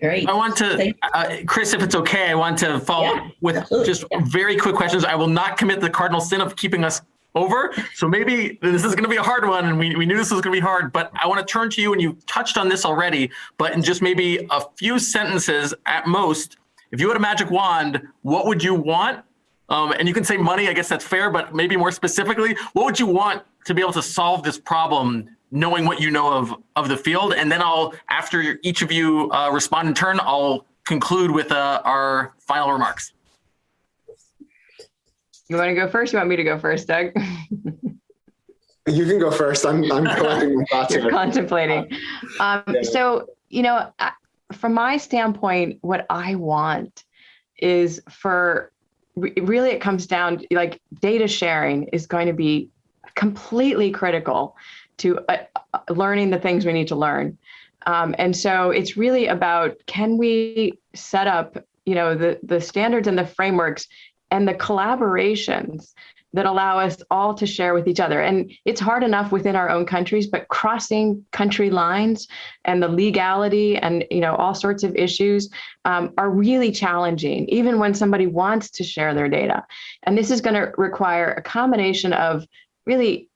Great. I want to, uh, Chris, if it's okay, I want to follow Yeah, with absolutely. just Yeah. very quick questions. I will not commit the cardinal sin of keeping us over. So maybe this is going to be a hard one and we, we knew this was going to be hard, but I want to turn to you and you touched on this already, but in just maybe a few sentences at most, if you had a magic wand, what would you want? Um, and you can say money, I guess that's fair, but maybe more specifically, what would you want to be able to solve this problem knowing what you know of of the field and then i'll after each of you uh, respond in turn i'll conclude with uh, our final remarks You want to go first? You want me to go first, Doug? You can go first. I'm, I'm collecting my thoughts You're contemplating. Um, Yeah. so, you know, from my standpoint, what I want is for re- really it comes down to, like data sharing is going to be completely critical to uh, uh, learning the things we need to learn. Um, and so it's really about can we set up, you know, the the standards and the frameworks and the collaborations that allow us all to share with each other. And it's hard enough within our own countries, but crossing country lines and the legality and you know all sorts of issues um, are really challenging, even when somebody wants to share their data. And this is going to require a combination of really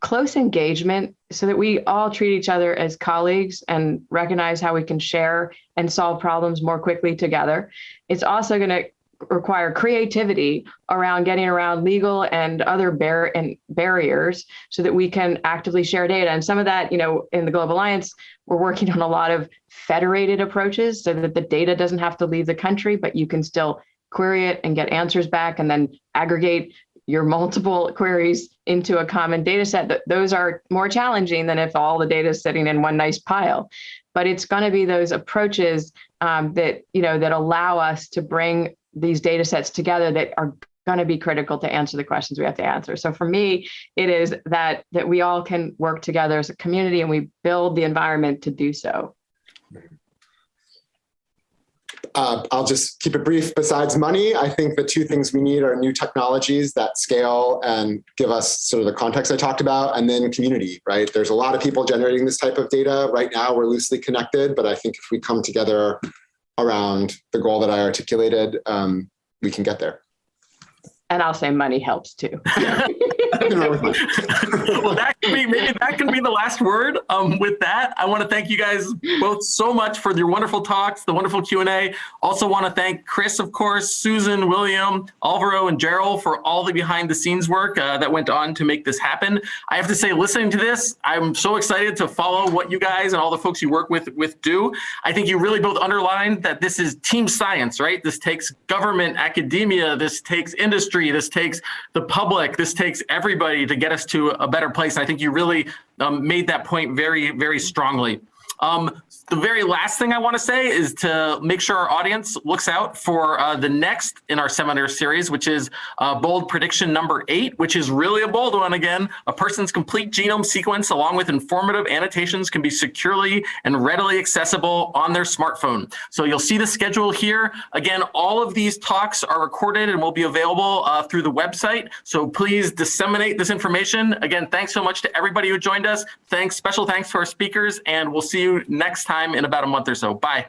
close engagement so that we all treat each other as colleagues and recognize how we can share and solve problems more quickly together. It's also going to require creativity around getting around legal and other bar- and barriers so that we can actively share data. And some of that, you know, in the Global Alliance, we're working on a lot of federated approaches so that the data doesn't have to leave the country, but you can still query it and get answers back and then aggregate your multiple queries into a common data set. Th- Those are more challenging than if all the data is sitting in one nice pile. But it's going to be those approaches um, that you know that allow us to bring these data sets together that are going to be critical to answer the questions we have to answer. So for me, it is that that we all can work together as a community and we build the environment to do so. uh, I'll just keep it brief. Besides money, I think the two things we need are new technologies that scale and give us sort of the context I talked about, and then community, right? There's a lot of people generating this type of data. Right now, we're loosely connected, but I think if we come together around the goal that I articulated, um, we can get there. And I'll say money helps too. Nothing wrong with money. well, that could be maybe that can be the last word. Um, with that, I want to thank you guys both so much for your wonderful talks, the wonderful Q and A. Also, want to thank Chris, of course, Susan, William, Alvaro, and Gerald for all the behind-the-scenes work uh, that went on to make this happen. I have to say, listening to this, I'm so excited to follow what you guys and all the folks you work with with do. I think you really both underlined that this is team science, right? This takes government, academia, this takes industry, this takes the public, this takes everybody to get us to a better place. And I think you really um, made that point very, very strongly. Um, the very last thing I want to say is to make sure our audience looks out for uh, the next in our seminar series, which is uh, bold prediction number eight, which is really a bold one again. A person's complete genome sequence along with informative annotations can be securely and readily accessible on their smartphone. So you'll see the schedule here. Again, all of these talks are recorded and will be available uh, through the website. So please disseminate this information. Again, thanks so much to everybody who joined us. Thanks, special thanks to our speakers, and we'll see you next time in about a month or so. Bye.